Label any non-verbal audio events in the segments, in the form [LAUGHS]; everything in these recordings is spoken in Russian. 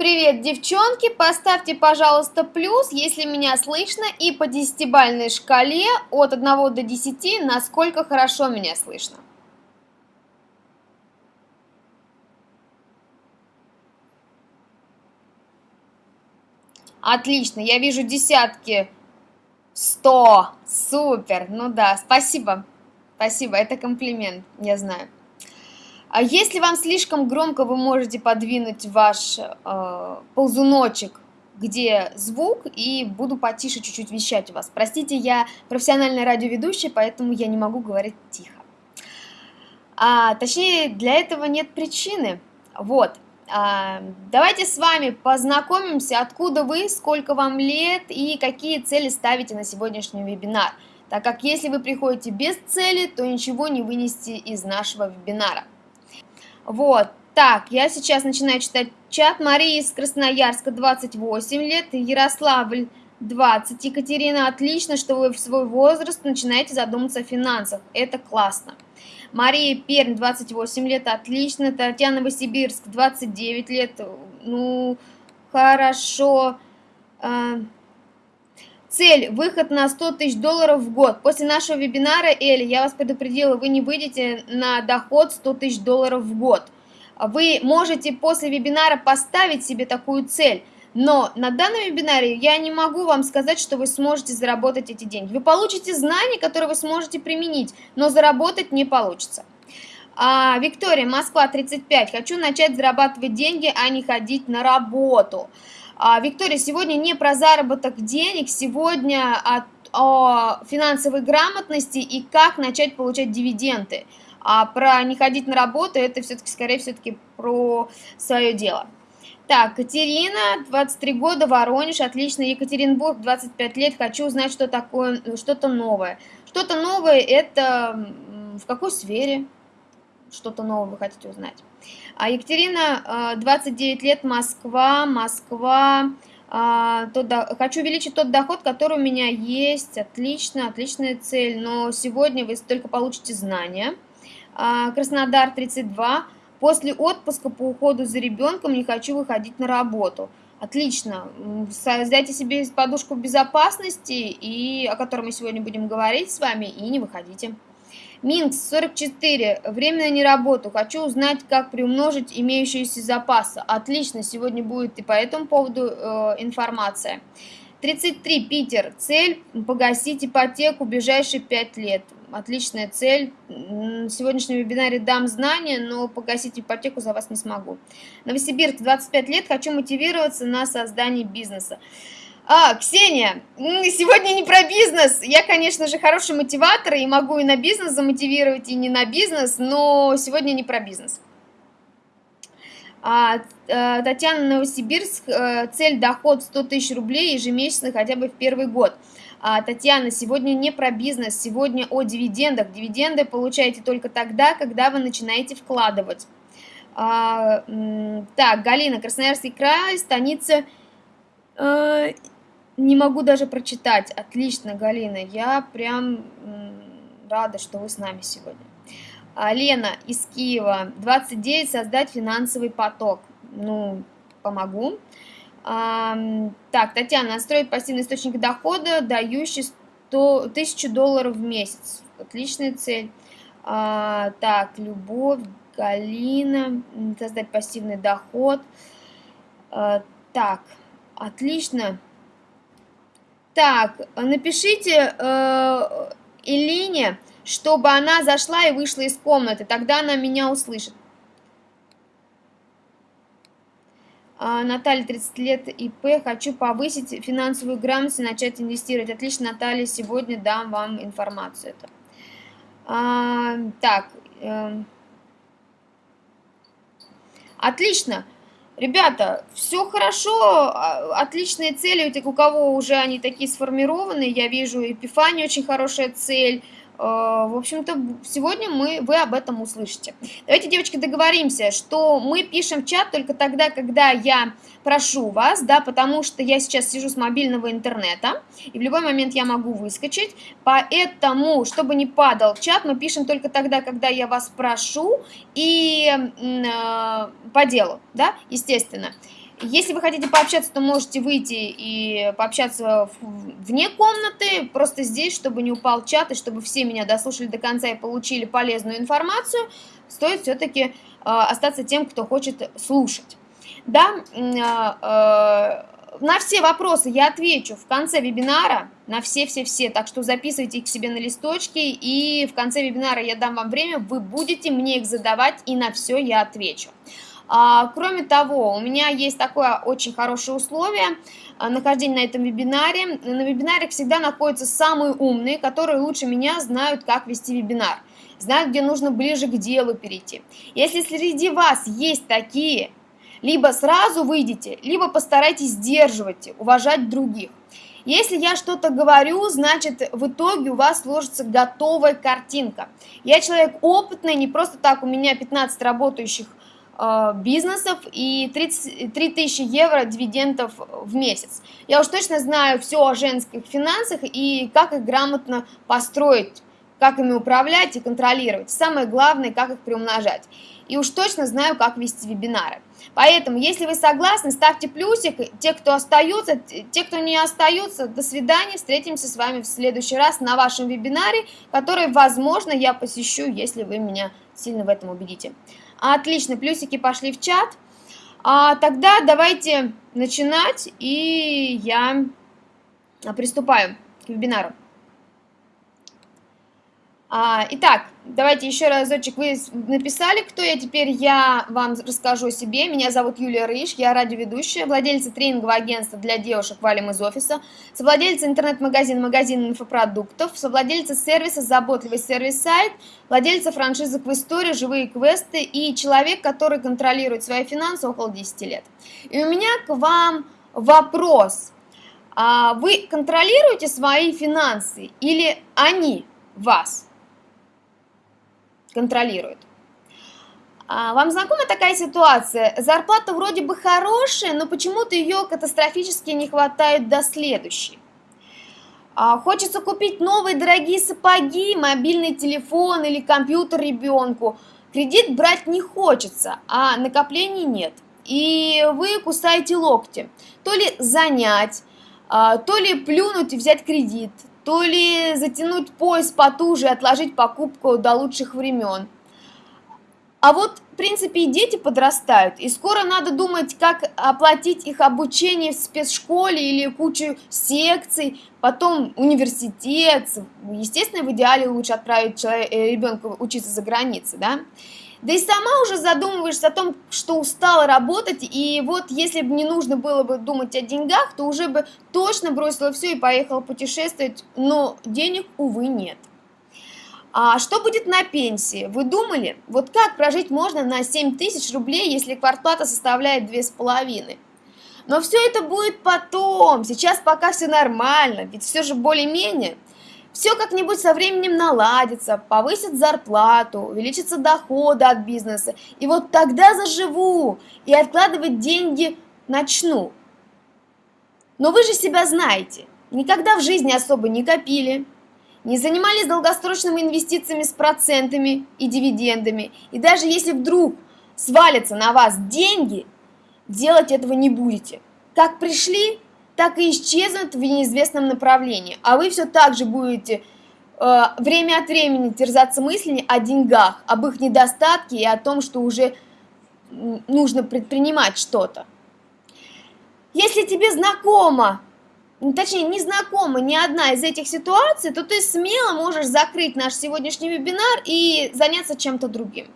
Привет, девчонки! Поставьте, пожалуйста, плюс, если меня слышно, и по десятибальной шкале от 1 до 10, насколько хорошо меня слышно. Отлично, я вижу десятки. Сто. Супер. Ну да, спасибо. Спасибо, это комплимент, я знаю. А если вам слишком громко, вы можете подвинуть ваш э, ползуночек, где звук, и буду потише чуть-чуть вещать у вас. Простите, я профессиональная радиоведущая, поэтому я не могу говорить тихо. А, точнее, для этого нет причины. Вот. А, давайте с вами познакомимся, откуда вы, сколько вам лет и какие цели ставите на сегодняшний вебинар. Так как если вы приходите без цели, то ничего не вынести из нашего вебинара. Вот, так, я сейчас начинаю читать чат. Мария из Красноярска, 28 лет, Ярославль, 20. Екатерина, отлично, что вы в свой возраст начинаете задуматься о финансах. Это классно. Мария Пермь, 28 лет, отлично. Татьяна Новосибирск, 29 лет, ну, хорошо. А, цель – выход на 100 тысяч долларов в год. После нашего вебинара, Эли, я вас предупредила, вы не выйдете на доход 100 тысяч долларов в год. Вы можете после вебинара поставить себе такую цель, но на данном вебинаре я не могу вам сказать, что вы сможете заработать эти деньги. Вы получите знания, которые вы сможете применить, но заработать не получится. А, Виктория, Москва, 35. Хочу начать зарабатывать деньги, а не ходить на работу. А, Виктория, сегодня не про заработок денег, сегодня о, о финансовой грамотности и как начать получать дивиденды. А про не ходить на работу, это все-таки, скорее, все-таки про свое дело. Так, Катерина, 23 года, Воронеж, отлично, Екатеринбург, 25 лет, хочу узнать, что такое, что-то новое. Что-то новое, это в какой сфере что-то новое вы хотите узнать? А Екатерина, 29 э, лет, Москва, Москва. А, тот, хочу увеличить тот доход, который у меня есть. Отлично, отличная цель. Но сегодня вы только получите знания. А, Краснодар, 32. После отпуска по уходу за ребенком не хочу выходить на работу. Отлично. Создайте себе подушку безопасности, и, о которой мы сегодня будем говорить с вами, и не выходите. Минск 44. Временно не работу. Хочу узнать, как приумножить имеющиеся запасы. Отлично, сегодня будет и по этому поводу э, информация. 33. Питер. Цель – погасить ипотеку в ближайшие 5 лет. Отличная цель. В сегодняшнем вебинаре дам знания, но погасить ипотеку за вас не смогу. Новосибирск. 25 лет. Хочу мотивироваться на создание бизнеса. А, Ксения, сегодня не про бизнес. Я, конечно же, хороший мотиватор и могу и на бизнес замотивировать, и не на бизнес, но сегодня не про бизнес. А, а, Татьяна Новосибирск, э, цель доход 100 тысяч рублей ежемесячно хотя бы в первый год. А, Татьяна, сегодня не про бизнес, сегодня о дивидендах. Дивиденды получаете только тогда, когда вы начинаете вкладывать. А, так, Галина, Красноярский край, станица э, не могу даже прочитать. Отлично, Галина. Я прям рада, что вы с нами сегодня. А, Лена из Киева. 29. Создать финансовый поток. Ну, помогу. А, так, Татьяна. Настроить пассивный источник дохода, дающий 100, 1000 долларов в месяц. Отличная цель. А, так, Любовь, Галина. Создать пассивный доход. Так, отлично. Так, напишите э, Элине, чтобы она зашла и вышла из комнаты, тогда она меня услышит. А, Наталья, 30 лет, ИП, хочу повысить финансовую грамотность и начать инвестировать. Отлично, Наталья, сегодня дам вам информацию. Это. А, так, э, отлично. Ребята, все хорошо, а, отличные цели, у кого уже они такие сформированы, я вижу, Эпифания очень хорошая цель, в общем-то, сегодня мы, вы об этом услышите. Давайте, девочки, договоримся, что мы пишем в чат только тогда, когда я прошу вас, да, потому что я сейчас сижу с мобильного интернета, и в любой момент я могу выскочить, поэтому, чтобы не падал чат, мы пишем только тогда, когда я вас прошу, и э, по делу, да, естественно. Если вы хотите пообщаться, то можете выйти и пообщаться вне комнаты, просто здесь, чтобы не упал чат, и чтобы все меня дослушали до конца и получили полезную информацию, стоит все-таки э, остаться тем, кто хочет слушать. Да, э, э, на все вопросы я отвечу в конце вебинара, на все-все-все, так что записывайте их себе на листочки, и в конце вебинара я дам вам время, вы будете мне их задавать, и на все я отвечу. А, кроме того, у меня есть такое очень хорошее условие а, нахождения на этом вебинаре. На вебинаре всегда находятся самые умные, которые лучше меня знают, как вести вебинар, знают, где нужно ближе к делу перейти. Если среди вас есть такие, либо сразу выйдите, либо постарайтесь сдерживать, уважать других. Если я что-то говорю, значит в итоге у вас сложится готовая картинка. Я человек опытный, не просто так, у меня 15 работающих бизнесов и 30, 3000 евро дивидендов в месяц. Я уж точно знаю все о женских финансах и как их грамотно построить, как ими управлять и контролировать. Самое главное, как их приумножать. И уж точно знаю, как вести вебинары. Поэтому, если вы согласны, ставьте плюсик. Те, кто остается, те, кто не остается, до свидания. Встретимся с вами в следующий раз на вашем вебинаре, который, возможно, я посещу, если вы меня сильно в этом убедите. Отлично, плюсики пошли в чат. А, тогда давайте начинать, и я приступаю к вебинару. А, итак, давайте еще разочек. Вы написали, кто я, теперь я вам расскажу о себе. Меня зовут Юлия Рыж, я радиоведущая, владельца тренингового агентства для девушек «Валим из офиса», совладельца интернет-магазина «Магазин инфопродуктов», совладельца сервиса «Заботливый сервис-сайт», владельца франшизы «Квестория», «Живые квесты» и человек, который контролирует свои финансы около 10 лет. И у меня к вам вопрос. А вы контролируете свои финансы или они вас? Контролирует. А, вам знакома такая ситуация? Зарплата вроде бы хорошая, но почему-то ее катастрофически не хватает до следующей. А, хочется купить новые дорогие сапоги, мобильный телефон или компьютер ребенку. Кредит брать не хочется, а накоплений нет. И вы кусаете локти. То ли занять, а, то ли плюнуть и взять кредит, то ли затянуть пояс потуже и отложить покупку до лучших времен. А вот, в принципе, и дети подрастают, и скоро надо думать, как оплатить их обучение в спецшколе или кучу секций, потом университет. Естественно, в идеале лучше отправить э, ребенка учиться за границей, да? Да и сама уже задумываешься о том, что устала работать, и вот если бы не нужно было бы думать о деньгах, то уже бы точно бросила все и поехала путешествовать, но денег, увы, нет. А что будет на пенсии? Вы думали? Вот как прожить можно на 7 тысяч рублей, если квартплата составляет 2,5? Но все это будет потом, сейчас пока все нормально, ведь все же более-менее – все как-нибудь со временем наладится, повысит зарплату, увеличится доходы от бизнеса. И вот тогда заживу и откладывать деньги начну. Но вы же себя знаете, никогда в жизни особо не копили, не занимались долгосрочными инвестициями с процентами и дивидендами. И даже если вдруг свалятся на вас деньги, делать этого не будете. Как пришли, так и исчезнут в неизвестном направлении, а вы все так же будете э, время от времени терзаться мыслями о деньгах, об их недостатке и о том, что уже нужно предпринимать что-то. Если тебе знакомо, точнее не знакома ни одна из этих ситуаций, то ты смело можешь закрыть наш сегодняшний вебинар и заняться чем-то другим.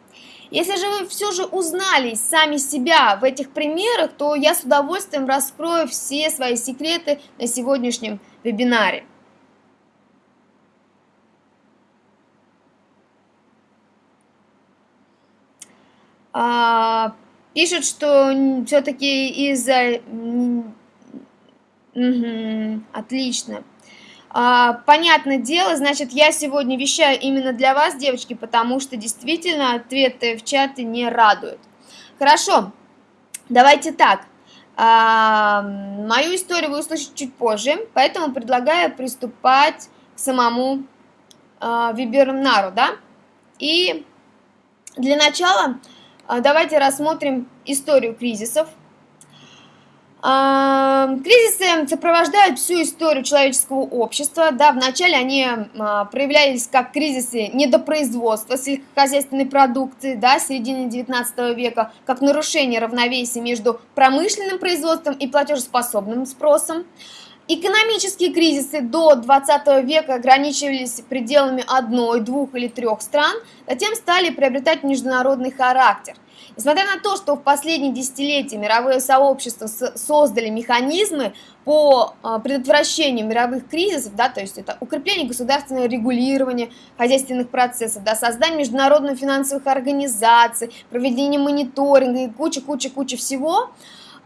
Если же вы все же узнали сами себя в этих примерах, то я с удовольствием раскрою все свои секреты на сегодняшнем вебинаре. А, пишут, что все-таки из-за... Угу, отлично. А, понятное дело, значит, я сегодня вещаю именно для вас, девочки, потому что действительно ответы в чате не радуют. Хорошо, давайте так. А, мою историю вы услышите чуть позже, поэтому предлагаю приступать к самому а, вебинару, да? И для начала давайте рассмотрим историю кризисов. Кризисы сопровождают всю историю человеческого общества. Да, вначале они а, проявлялись как кризисы недопроизводства сельскохозяйственной продукции да, середины 19 века, как нарушение равновесия между промышленным производством и платежеспособным спросом. Экономические кризисы до 20 века ограничивались пределами одной, двух или трех стран, затем стали приобретать международный характер. Несмотря на то, что в последние десятилетия мировое сообщество создали механизмы по а, предотвращению мировых кризисов, да, то есть это укрепление государственного регулирования хозяйственных процессов, да, создание международных финансовых организаций, проведение мониторинга и куча-куча-куча всего,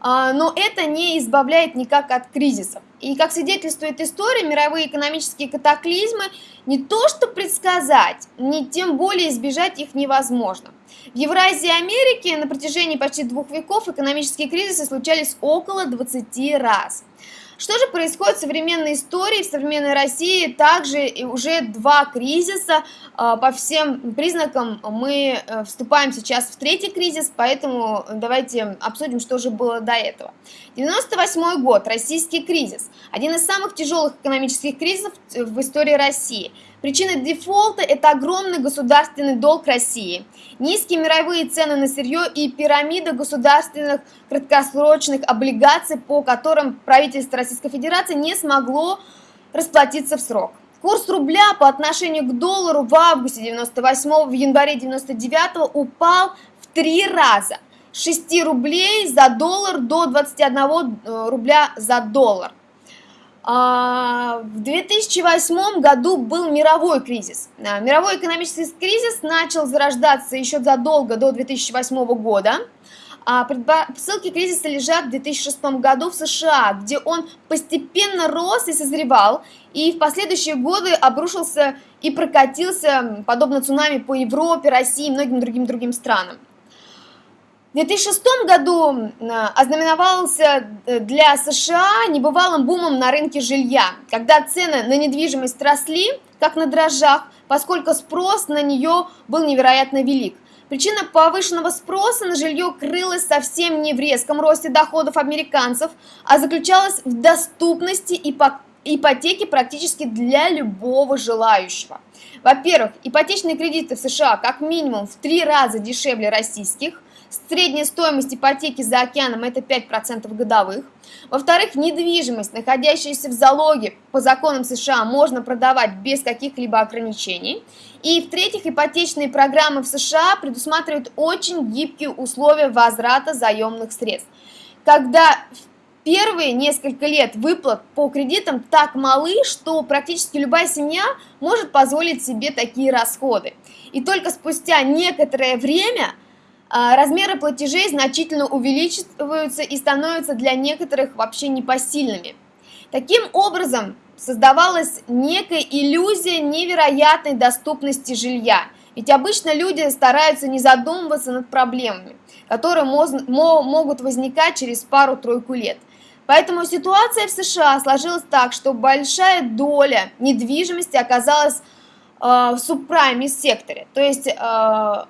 а, но это не избавляет никак от кризисов. И как свидетельствует история, мировые экономические катаклизмы не то что предсказать, не тем более избежать их невозможно. В Евразии и Америке на протяжении почти двух веков экономические кризисы случались около 20 раз. Что же происходит в современной истории, в современной России? Также уже два кризиса. А, по всем признакам мы э, вступаем сейчас в третий кризис, поэтому давайте обсудим, что же было до этого. 98 год, российский кризис. Один из самых тяжелых экономических кризисов в истории России – Причина дефолта – это огромный государственный долг России, низкие мировые цены на сырье и пирамида государственных краткосрочных облигаций, по которым правительство Российской Федерации не смогло расплатиться в срок. Курс рубля по отношению к доллару в августе 98 в январе 99 упал в три раза. С 6 рублей за доллар до 21 э, рубля за доллар. А, в 2008 году был мировой кризис. А, мировой экономический кризис начал зарождаться еще задолго до 2008 года. А предпосылки кризиса лежат в 2006 году в США, где он постепенно рос и созревал, и в последующие годы обрушился и прокатился, подобно цунами, по Европе, России и многим другим другим странам. В 2006 году э, ознаменовался э, для США небывалым бумом на рынке жилья, когда цены на недвижимость росли, как на дрожжах, поскольку спрос на нее был невероятно велик. Причина повышенного спроса на жилье крылась совсем не в резком росте доходов американцев, а заключалась в доступности ипотеки практически для любого желающего. Во-первых, ипотечные кредиты в США как минимум в три раза дешевле российских, Средняя стоимость ипотеки за океаном это 5% годовых. Во-вторых, недвижимость, находящаяся в залоге по законам США, можно продавать без каких-либо ограничений. И в-третьих, ипотечные программы в США предусматривают очень гибкие условия возврата заемных средств. Когда первые несколько лет выплат по кредитам так малы, что практически любая семья может позволить себе такие расходы. И только спустя некоторое время – размеры платежей значительно увеличиваются и становятся для некоторых вообще непосильными. Таким образом, создавалась некая иллюзия невероятной доступности жилья. Ведь обычно люди стараются не задумываться над проблемами, которые могут возникать через пару-тройку лет. Поэтому ситуация в США сложилась так, что большая доля недвижимости оказалась э, в субпрайме секторе. То есть э,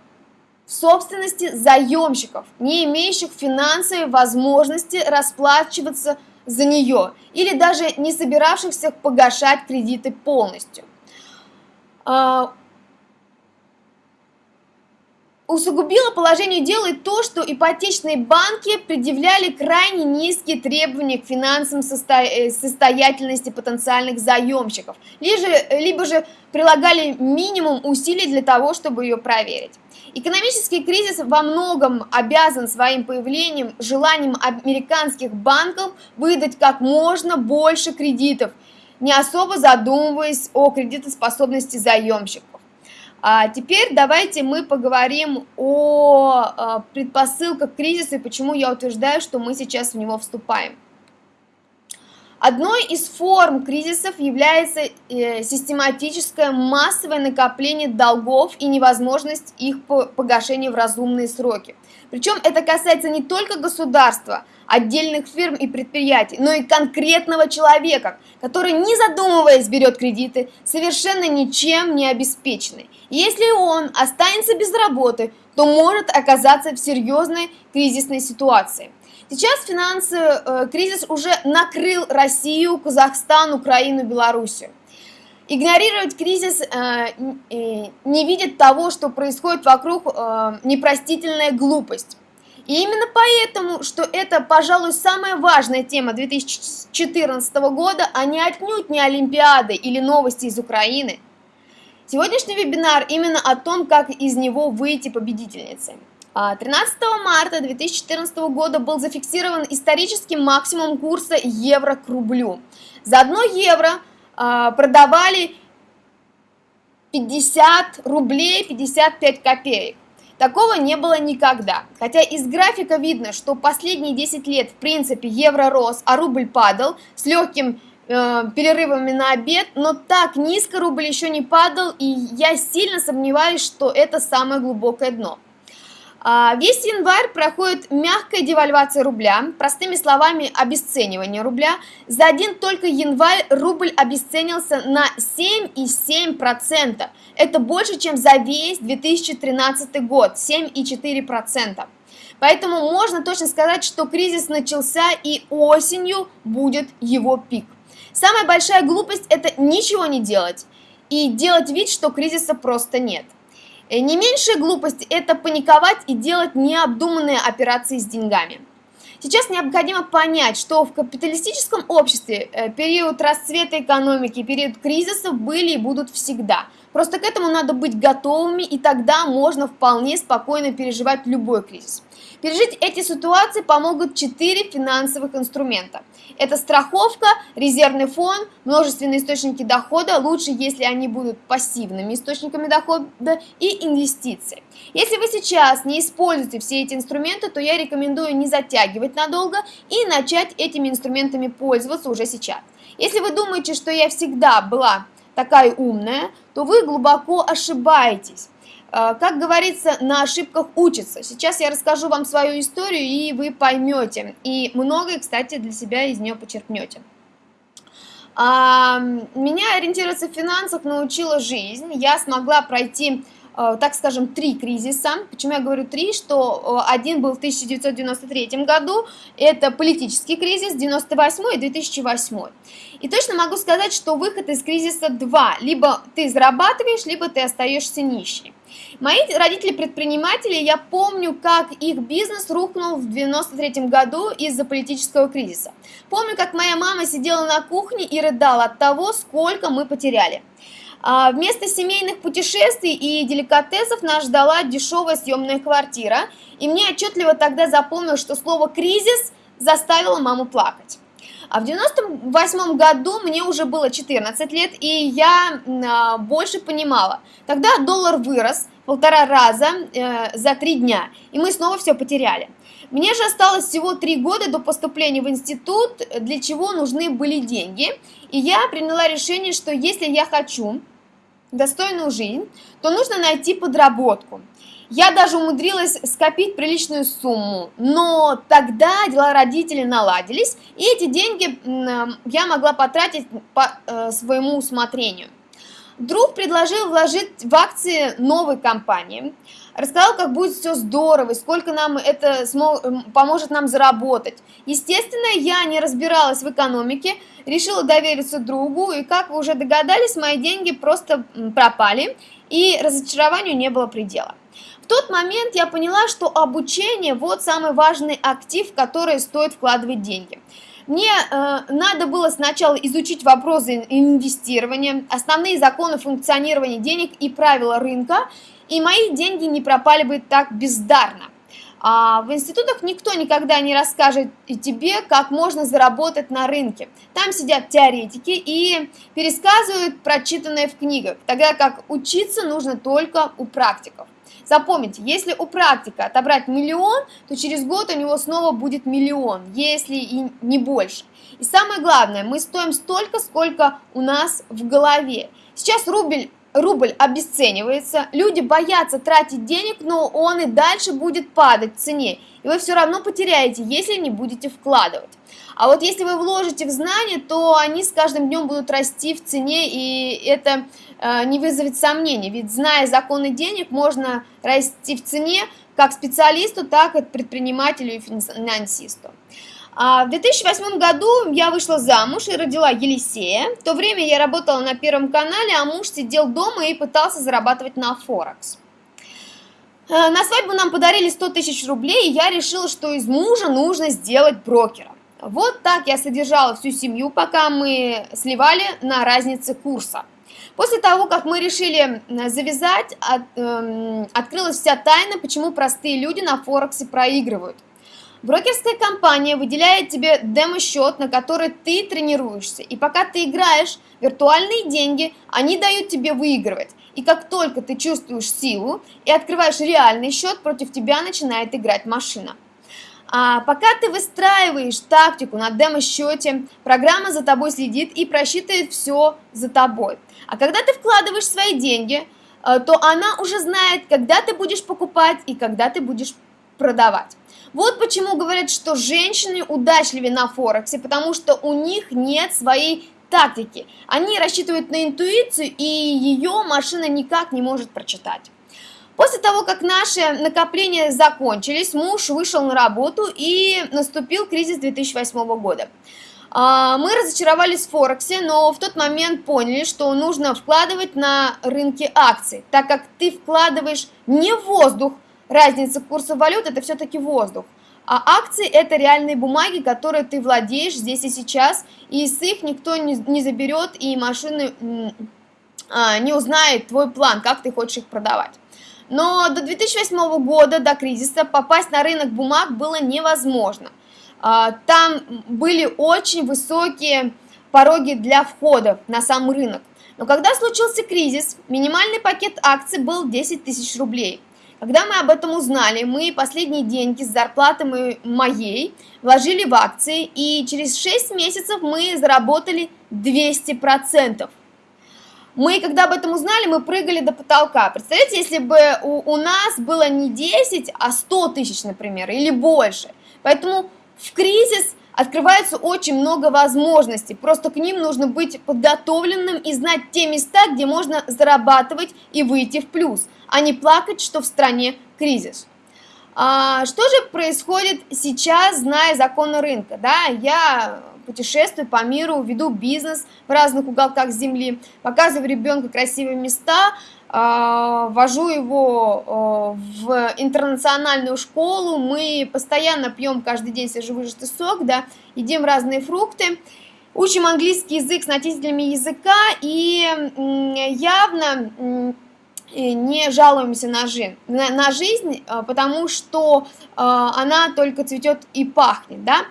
собственности заемщиков, не имеющих финансовой возможности расплачиваться за нее или даже не собиравшихся погашать кредиты полностью. Усугубило положение дела и то, что ипотечные банки предъявляли крайне низкие требования к финансовой э, состоятельности потенциальных заемщиков, либо же, либо же прилагали минимум усилий для того, чтобы ее проверить. Экономический кризис во многом обязан своим появлением желанием американских банков выдать как можно больше кредитов, не особо задумываясь о кредитоспособности заемщиков. А теперь давайте мы поговорим о а, предпосылках кризиса и почему я утверждаю, что мы сейчас в него вступаем. Одной из форм кризисов является э, систематическое массовое накопление долгов и невозможность их погашения в разумные сроки. Причем это касается не только государства, отдельных фирм и предприятий, но и конкретного человека, который, не задумываясь, берет кредиты, совершенно ничем не обеспеченный. Если он останется без работы, то может оказаться в серьезной кризисной ситуации. Сейчас финансовый э, кризис уже накрыл Россию, Казахстан, Украину, Белоруссию. Игнорировать кризис э, не видит того, что происходит вокруг, э, непростительная глупость. И именно поэтому, что это, пожалуй, самая важная тема 2014 года, а не отнюдь не Олимпиады или новости из Украины. Сегодняшний вебинар именно о том, как из него выйти победительницей. 13 а, марта 2014 года был зафиксирован исторический максимум курса евро к рублю. За 1 евро продавали 50 рублей 55 копеек. Такого не было никогда. Хотя из графика видно, что последние 10 лет в принципе евро рос, а рубль падал с легким э, перерывами на обед, но так низко рубль еще не падал, и я сильно сомневаюсь, что это самое глубокое дно. А, весь январь проходит мягкая девальвация рубля, простыми словами обесценивание рубля. За один только январь рубль обесценился на 7,7%. Это больше, чем за весь 2013 год, 7,4%. Поэтому можно точно сказать, что кризис начался и осенью будет его пик. Самая большая глупость – это ничего не делать и делать вид, что кризиса просто нет. Э, не меньшая глупость – это паниковать и делать необдуманные операции с деньгами. Сейчас необходимо понять, что в капиталистическом обществе э, период расцвета экономики, период кризисов были и будут всегда. Просто к этому надо быть готовыми, и тогда можно вполне спокойно переживать любой кризис. Пережить эти ситуации помогут четыре финансовых инструмента. Это страховка, резервный фонд, множественные источники дохода, лучше, если они будут пассивными источниками дохода и инвестиции. Если вы сейчас не используете все эти инструменты, то я рекомендую не затягивать надолго и начать этими инструментами пользоваться уже сейчас. Если вы думаете, что я всегда была такая умная, то вы глубоко ошибаетесь. Э, как говорится, на ошибках учатся. Сейчас я расскажу вам свою историю, и вы поймете. И многое, кстати, для себя из нее почерпнете. А, меня ориентироваться в финансах научила жизнь. Я смогла пройти Э, так скажем, три кризиса. Почему я говорю три? Что один был в 1993 году, это политический кризис, 98 и 2008. И точно могу сказать, что выход из кризиса два. Либо ты зарабатываешь, либо ты остаешься нищий. Мои родители предприниматели, я помню, как их бизнес рухнул в 93 году из-за политического кризиса. Помню, как моя мама сидела на кухне и рыдала от того, сколько мы потеряли. А вместо семейных путешествий и деликатесов нас ждала дешевая съемная квартира, и мне отчетливо тогда запомнилось, что слово «кризис» заставило маму плакать. А в 98 году мне уже было 14 лет, и я а, больше понимала. Тогда доллар вырос полтора раза э, за три дня, и мы снова все потеряли. Мне же осталось всего три года до поступления в институт, для чего нужны были деньги. И я приняла решение, что если я хочу достойную жизнь, то нужно найти подработку. Я даже умудрилась скопить приличную сумму, но тогда дела родителей наладились, и эти деньги я могла потратить по э, своему усмотрению. Друг предложил вложить в акции новой компании – рассказал, как будет все здорово, и сколько нам это поможет нам заработать. Естественно, я не разбиралась в экономике, решила довериться другу, и, как вы уже догадались, мои деньги просто пропали, и разочарованию не было предела. В тот момент я поняла, что обучение – вот самый важный актив, в который стоит вкладывать деньги. Мне э, надо было сначала изучить вопросы инвестирования, основные законы функционирования денег и правила рынка, и мои деньги не пропали бы так бездарно. А в институтах никто никогда не расскажет тебе, как можно заработать на рынке. Там сидят теоретики и пересказывают прочитанное в книгах, тогда как учиться нужно только у практиков. Запомните, если у практика отобрать миллион, то через год у него снова будет миллион, если и не больше. И самое главное, мы стоим столько, сколько у нас в голове. Сейчас рубль рубль обесценивается, люди боятся тратить денег, но он и дальше будет падать в цене, и вы все равно потеряете, если не будете вкладывать. А вот если вы вложите в знания, то они с каждым днем будут расти в цене, и это э, не вызовет сомнений, ведь зная законы денег, можно расти в цене как специалисту, так и предпринимателю и финансисту. А в 2008 году я вышла замуж и родила Елисея. В то время я работала на Первом канале, а муж сидел дома и пытался зарабатывать на Форекс. Э, на свадьбу нам подарили 100 тысяч рублей, и я решила, что из мужа нужно сделать брокера. Вот так я содержала всю семью, пока мы сливали на разнице курса. После того, как мы решили завязать, от, э, открылась вся тайна, почему простые люди на Форексе проигрывают. Брокерская компания выделяет тебе демо-счет, на который ты тренируешься. И пока ты играешь виртуальные деньги, они дают тебе выигрывать. И как только ты чувствуешь силу и открываешь реальный счет, против тебя начинает играть машина. А пока ты выстраиваешь тактику на демо-счете, программа за тобой следит и просчитывает все за тобой. А когда ты вкладываешь свои деньги, э, то она уже знает, когда ты будешь покупать и когда ты будешь продавать. Вот почему говорят, что женщины удачливее на Форексе, потому что у них нет своей тактики. Они рассчитывают на интуицию, и ее машина никак не может прочитать. После того, как наши накопления закончились, муж вышел на работу и наступил кризис 2008 года. А, мы разочаровались в Форексе, но в тот момент поняли, что нужно вкладывать на рынке акций, так как ты вкладываешь не в воздух, разница курса валют это все-таки воздух. А акции это реальные бумаги, которые ты владеешь здесь и сейчас, и с их никто не, заберет, и машины а, не узнает твой план, как ты хочешь их продавать. Но до 2008 года, до кризиса, попасть на рынок бумаг было невозможно. А, там были очень высокие пороги для входа на сам рынок. Но когда случился кризис, минимальный пакет акций был 10 тысяч рублей. Когда мы об этом узнали, мы последние деньги с зарплаты моей вложили в акции, и через 6 месяцев мы заработали 200%. Мы, когда об этом узнали, мы прыгали до потолка. Представляете, если бы у, у нас было не 10, а 100 тысяч, например, или больше. Поэтому в кризис открывается очень много возможностей. Просто к ним нужно быть подготовленным и знать те места, где можно зарабатывать и выйти в плюс – а не плакать, что в стране кризис. А, что же происходит сейчас, зная законы рынка? Да, я путешествую по миру, веду бизнес в разных уголках земли, показываю ребенку красивые места, а, вожу его а, в интернациональную школу, мы постоянно пьем каждый день свежевыжатый сок, да, едим разные фрукты, учим английский язык с носителями языка и явно не жалуемся на жизнь, на, на жизнь, а, потому что она только цветет и пахнет, да.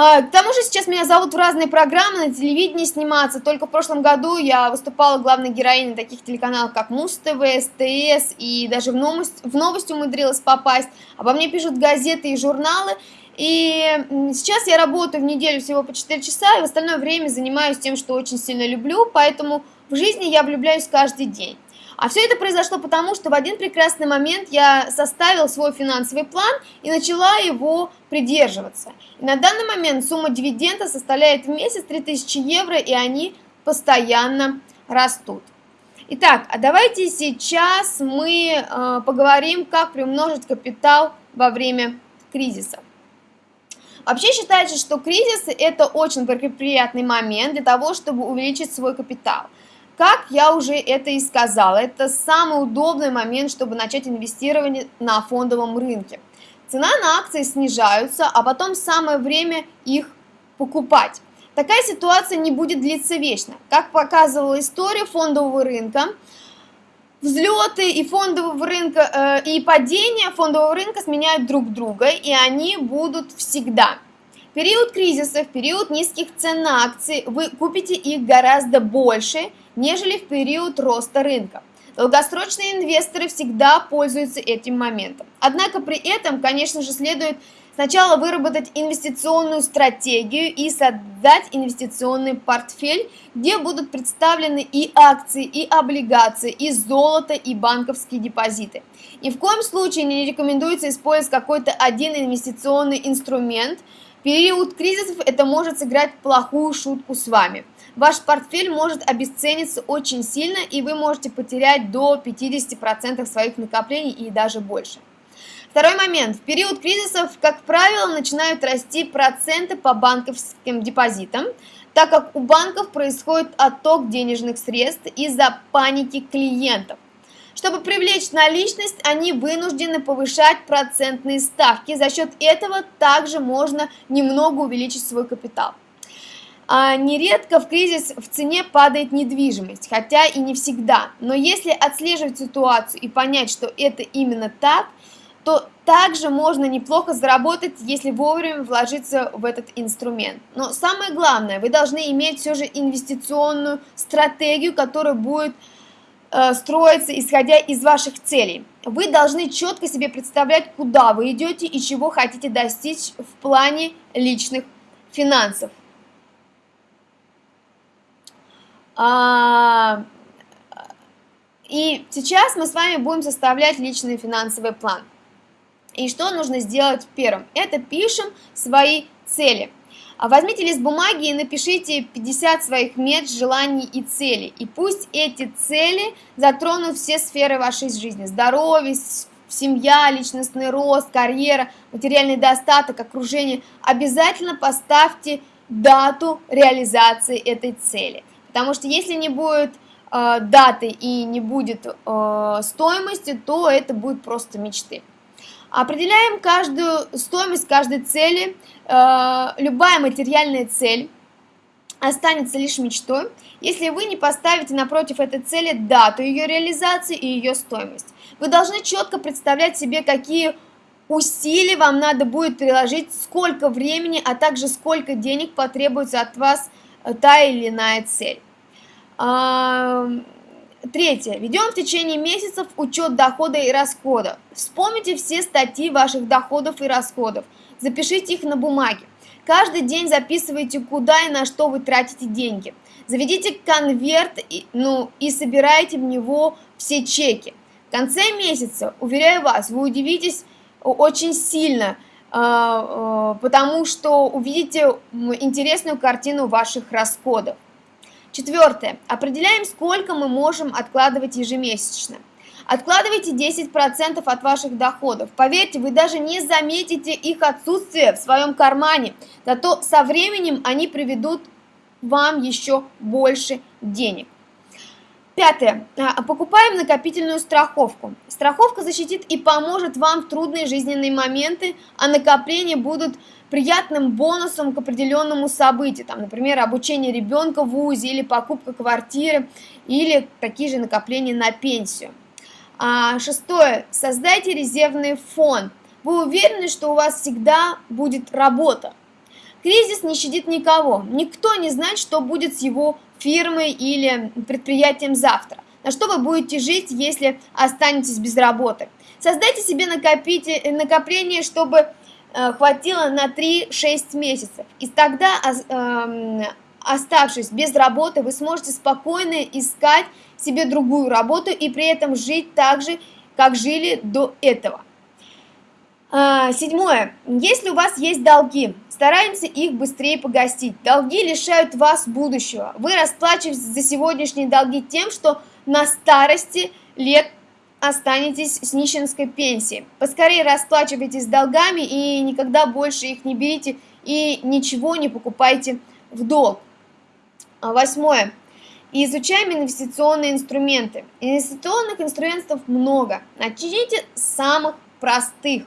А, к тому же сейчас меня зовут в разные программы, на телевидении сниматься. Только в прошлом году я выступала главной героиней таких телеканалов, как Муз-ТВ, СТС, и даже в новость, в новости умудрилась попасть. Обо мне пишут газеты и журналы. И сейчас я работаю в неделю всего по 4 часа, и в остальное время занимаюсь тем, что очень сильно люблю, поэтому в жизни я влюбляюсь каждый день. А все это произошло потому, что в один прекрасный момент я составил свой финансовый план и начала его придерживаться. И на данный момент сумма дивиденда составляет в месяц 3000 евро, и они постоянно растут. Итак, а давайте сейчас мы э, поговорим, как приумножить капитал во время кризиса. Вообще считается, что кризис это очень благоприятный момент для того, чтобы увеличить свой капитал. Как я уже это и сказала, это самый удобный момент, чтобы начать инвестирование на фондовом рынке. Цена на акции снижаются, а потом самое время их покупать. Такая ситуация не будет длиться вечно. Как показывала история фондового рынка, взлеты и фондового рынка э, и падения фондового рынка сменяют друг друга, и они будут всегда. В период кризиса, в период низких цен на акции вы купите их гораздо больше, нежели в период роста рынка. Долгосрочные инвесторы всегда пользуются этим моментом. Однако при этом, конечно же, следует Сначала выработать инвестиционную стратегию и создать инвестиционный портфель, где будут представлены и акции, и облигации, и золото, и банковские депозиты. Ни в коем случае не рекомендуется использовать какой-то один инвестиционный инструмент. В период кризисов это может сыграть плохую шутку с вами. Ваш портфель может обесцениться очень сильно, и вы можете потерять до 50% своих накоплений и даже больше. Второй момент. В период кризисов, как правило, начинают расти проценты по банковским депозитам, так как у банков происходит отток денежных средств из-за паники клиентов. Чтобы привлечь наличность, они вынуждены повышать процентные ставки. За счет этого также можно немного увеличить свой капитал. А нередко в кризис в цене падает недвижимость, хотя и не всегда. Но если отслеживать ситуацию и понять, что это именно так, то также можно неплохо заработать, если вовремя вложиться в этот инструмент. Но самое главное, вы должны иметь все же инвестиционную стратегию, которая будет э, строиться исходя из ваших целей. Вы должны четко себе представлять, куда вы идете и чего хотите достичь в плане личных финансов. А, и сейчас мы с вами будем составлять личный финансовый план. И что нужно сделать первым? Это пишем свои цели. А возьмите лист бумаги и напишите 50 своих мет, желаний и целей. И пусть эти цели затронут все сферы вашей жизни. Здоровье, семья, личностный рост, карьера, материальный достаток, окружение. Обязательно поставьте дату реализации этой цели. Потому что если не будет э, даты и не будет э, стоимости, то это будет просто мечты. Определяем каждую стоимость каждой цели. Э, любая материальная цель останется лишь мечтой, если вы не поставите напротив этой цели дату ее реализации и ее стоимость. Вы должны четко представлять себе, какие усилий вам надо будет приложить, сколько времени, а также сколько денег потребуется от вас э, та или иная цель. Третье. Ведем в течение месяцев учет дохода и расхода. Вспомните все статьи ваших доходов и расходов. Запишите их на бумаге. Каждый день записывайте, куда и на что вы тратите деньги. Заведите конверт ну, и собирайте в него все чеки. В конце месяца, уверяю вас, вы удивитесь очень сильно, а, а, потому что увидите интересную картину ваших расходов. Четвертое. Определяем, сколько мы можем откладывать ежемесячно. Откладывайте 10% от ваших доходов. Поверьте, вы даже не заметите их отсутствие в своем кармане. Зато со временем они приведут вам еще больше денег. Пятое. А, покупаем накопительную страховку. Страховка защитит и поможет вам в трудные жизненные моменты, а накопления будут приятным бонусом к определенному событию, там, например, обучение ребенка в ВУЗе или покупка квартиры, или такие же накопления на пенсию. А, шестое. Создайте резервный фонд. Вы уверены, что у вас всегда будет работа. Кризис не щадит никого. Никто не знает, что будет с его фирмой или предприятием завтра. На что вы будете жить, если останетесь без работы? Создайте себе накопление, чтобы хватило на 3-6 месяцев. И тогда, эм, оставшись без работы, вы сможете спокойно искать себе другую работу и при этом жить так же, как жили до этого. А, седьмое. Если у вас есть долги, стараемся их быстрее погасить. Долги лишают вас будущего. Вы расплачиваетесь за сегодняшние долги тем, что на старости лет останетесь с нищенской пенсией. Поскорее расплачивайтесь долгами и никогда больше их не берите и ничего не покупайте в долг. А восьмое. Изучаем инвестиционные инструменты. Инвестиционных инструментов много. Начните с самых простых.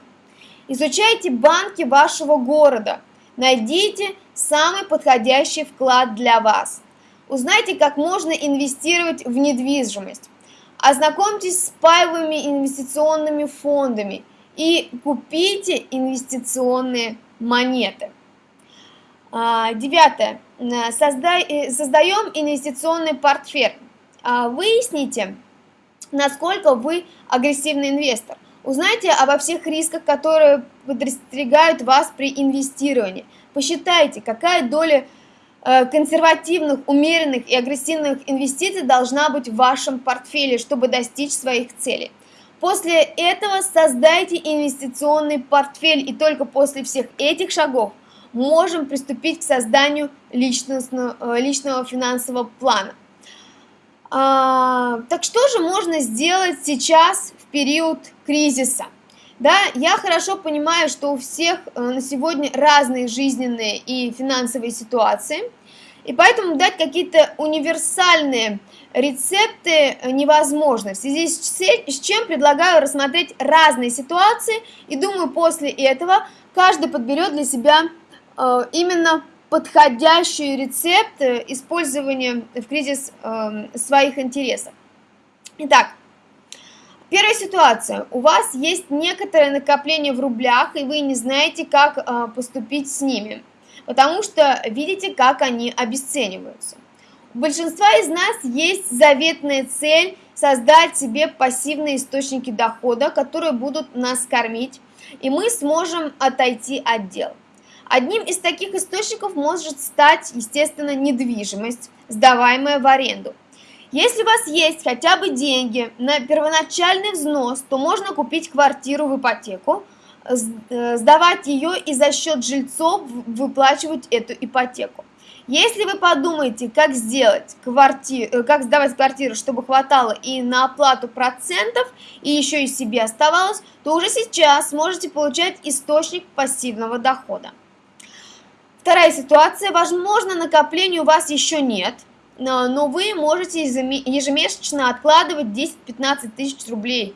Изучайте банки вашего города. Найдите самый подходящий вклад для вас. Узнайте, как можно инвестировать в недвижимость. Ознакомьтесь с паевыми инвестиционными фондами и купите инвестиционные монеты. А, девятое. Создай, э, создаем инвестиционный портфель. А, выясните, насколько вы агрессивный инвестор. Узнайте обо всех рисках, которые подстерегают вас при инвестировании. Посчитайте, какая доля э, консервативных, умеренных и агрессивных инвестиций должна быть в вашем портфеле, чтобы достичь своих целей. После этого создайте инвестиционный портфель, и только после всех этих шагов можем приступить к созданию личностного, э, личного финансового плана. А, так что же можно сделать сейчас в период кризиса? Да, я хорошо понимаю, что у всех э, на сегодня разные жизненные и финансовые ситуации, и поэтому дать какие-то универсальные рецепты невозможно. В связи с чем предлагаю рассмотреть разные ситуации, и думаю, после этого каждый подберет для себя э, именно подходящий рецепт э, использования в кризис э, своих интересов. Итак, первая ситуация. У вас есть некоторое накопление в рублях, и вы не знаете, как э, поступить с ними, потому что видите, как они обесцениваются. У большинства из нас есть заветная цель создать себе пассивные источники дохода, которые будут нас кормить, и мы сможем отойти от дел. Одним из таких источников может стать, естественно, недвижимость, сдаваемая в аренду. Если у вас есть хотя бы деньги на первоначальный взнос, то можно купить квартиру в ипотеку, э, сдавать ее и за счет жильцов выплачивать эту ипотеку. Если вы подумаете, как сделать квартиру, э, как сдавать квартиру, чтобы хватало и на оплату процентов, и еще и себе оставалось, то уже сейчас сможете получать источник пассивного дохода. Вторая ситуация. Возможно, накоплений у вас еще нет, но вы можете ежемесячно откладывать 10-15 тысяч рублей.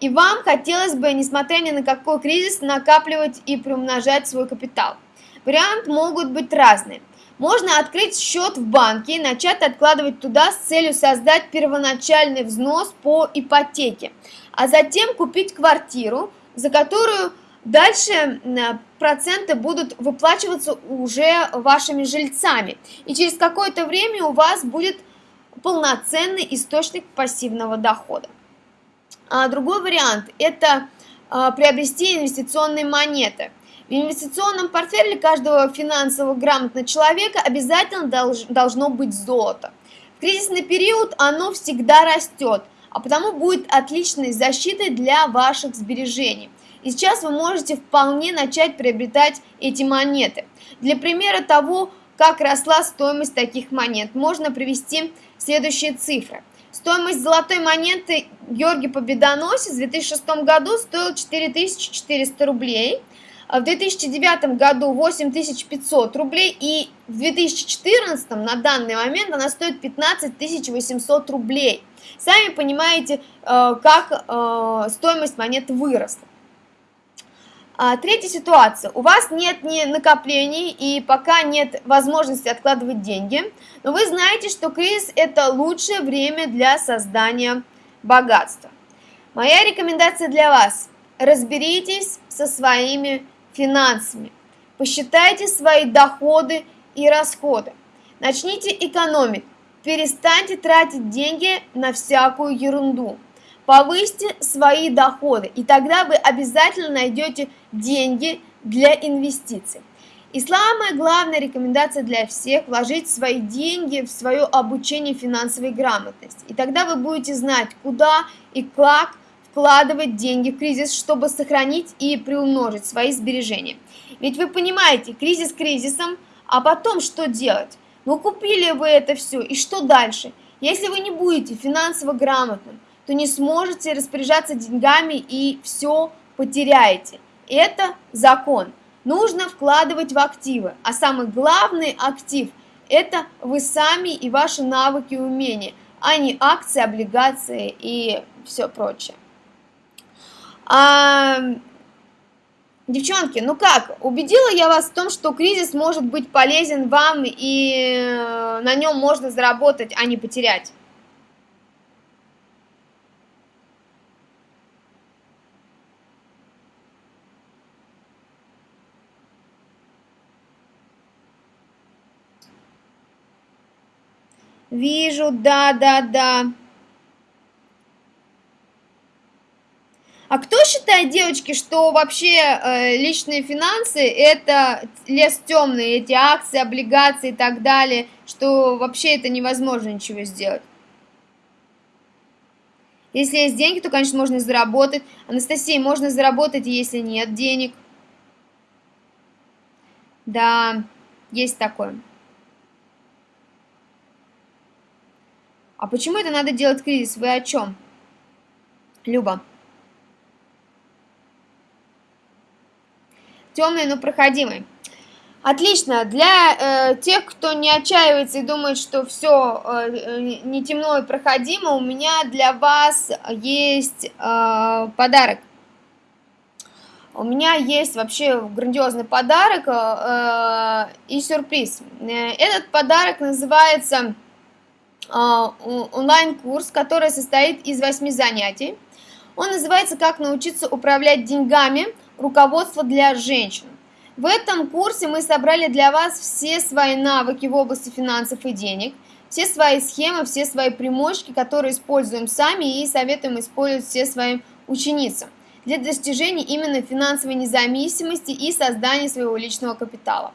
И вам хотелось бы, несмотря ни на какой кризис, накапливать и приумножать свой капитал. Варианты могут быть разные. Можно открыть счет в банке и начать откладывать туда с целью создать первоначальный взнос по ипотеке, а затем купить квартиру, за которую Дальше проценты будут выплачиваться уже вашими жильцами. И через какое-то время у вас будет полноценный источник пассивного дохода. А другой вариант – это а, приобрести инвестиционные монеты. В инвестиционном портфеле каждого финансово грамотного человека обязательно долж, должно быть золото. В кризисный период оно всегда растет, а потому будет отличной защитой для ваших сбережений. И сейчас вы можете вполне начать приобретать эти монеты. Для примера того, как росла стоимость таких монет, можно привести следующие цифры. Стоимость золотой монеты Георгий Победоносец в 2006 году стоила 4400 рублей, а в 2009 году 8500 рублей и в 2014 на данный момент она стоит 15800 рублей. Сами понимаете, э, как э, стоимость монет выросла. А, третья ситуация. У вас нет ни накоплений и пока нет возможности откладывать деньги, но вы знаете, что кризис – это лучшее время для создания богатства. Моя рекомендация для вас – разберитесь со своими финансами, посчитайте свои доходы и расходы, начните экономить, перестаньте тратить деньги на всякую ерунду – Повысьте свои доходы, и тогда вы обязательно найдете деньги для инвестиций. И самая главная рекомендация для всех – вложить свои деньги в свое обучение финансовой грамотности. И тогда вы будете знать, куда и как вкладывать деньги в кризис, чтобы сохранить и приумножить свои сбережения. Ведь вы понимаете, кризис кризисом, а потом что делать? Ну купили вы это все, и что дальше? Если вы не будете финансово грамотным, то не сможете распоряжаться деньгами и все потеряете. Это закон. Нужно вкладывать в активы, а самый главный актив – это вы сами и ваши навыки и умения, а не акции, облигации и все прочее. А, девчонки, ну как, убедила я вас в том, что кризис может быть полезен вам и э, на нем можно заработать, а не потерять? Вижу, да, да, да. А кто считает, девочки, что вообще э, личные финансы это лес темный, эти акции, облигации и так далее, что вообще это невозможно ничего сделать? Если есть деньги, то, конечно, можно заработать. Анастасия, можно заработать, если нет денег. Да, есть такое. А почему это надо делать кризис? Вы о чем? Люба. темный, но проходимый. Отлично. Для э, тех, кто не отчаивается и думает, что все э, не темно и проходимо, у меня для вас есть э, подарок. У меня есть вообще грандиозный подарок э, и сюрприз. Э, этот подарок называется онлайн-курс, который состоит из восьми занятий. Он называется «Как научиться управлять деньгами» руководство для женщин. В этом курсе мы собрали для вас все свои навыки в области финансов и денег, все свои схемы, все свои примочки, которые используем сами и советуем использовать все своим ученицам для достижения именно финансовой независимости и создания своего личного капитала.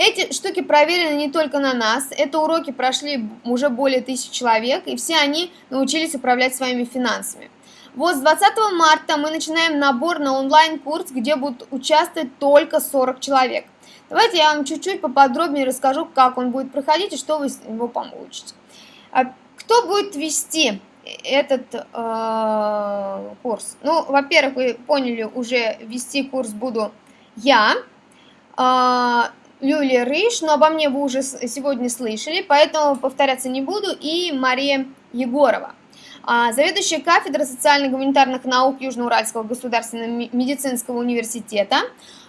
Эти штуки проверены не только на нас, это уроки прошли уже более тысячи человек, и все они научились управлять своими финансами. Вот с 20 марта мы начинаем набор на онлайн-курс, где будут участвовать только 40 человек. Давайте я вам чуть-чуть поподробнее расскажу, как он будет проходить и что вы с него получите. А кто будет вести этот э, курс? Ну, во-первых, вы поняли, уже вести курс буду я, э, Юлия Рыж, но обо мне вы уже сегодня слышали, поэтому повторяться не буду, и Мария Егорова. А, заведующая кафедрой социально-гуманитарных наук Южноуральского государственного медицинского университета,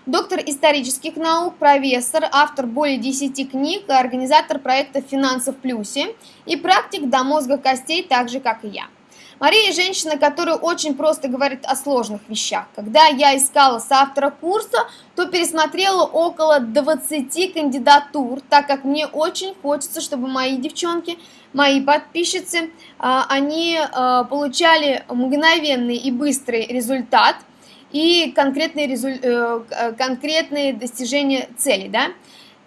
доктор исторических наук, профессор, автор более 10 книг, организатор проекта «Финансов в плюсе» и практик до мозга костей, так же, как и я. Мария – женщина, которая очень просто говорит о сложных вещах. Когда я искала соавтора курса, то пересмотрела около 20 кандидатур, так как мне очень хочется, чтобы мои девчонки, мои подписчицы, а, они а, получали мгновенный и быстрый результат и конкретные, резуль... Э, конкретные достижения цели, да.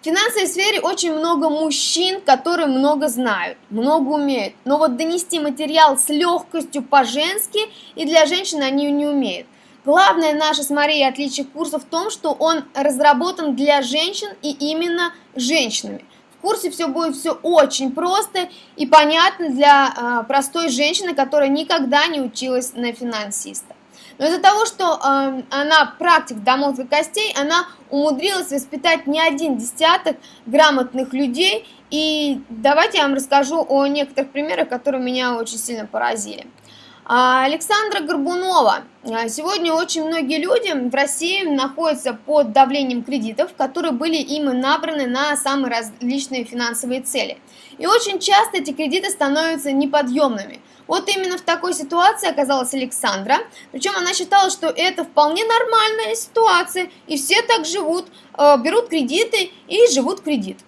В финансовой сфере очень много мужчин, которые много знают, много умеют. Но вот донести материал с легкостью по-женски и для женщин они не умеют. Главное наше с Марией отличие курса в том, что он разработан для женщин и именно женщинами. В курсе все будет все очень просто и понятно для э, простой женщины, которая никогда не училась на финансиста. Но из-за того, что э, она практик до мозга костей, она умудрилась воспитать не один десяток грамотных людей. И давайте я вам расскажу о некоторых примерах, которые меня очень сильно поразили. А, Александра Горбунова. А, сегодня очень многие люди в России находятся под давлением кредитов, которые были им набраны на самые различные финансовые цели. И очень часто эти кредиты становятся неподъемными – вот именно в такой ситуации оказалась Александра, причем она считала, что это вполне нормальная ситуация, и все так живут, э, берут кредиты и живут кредит.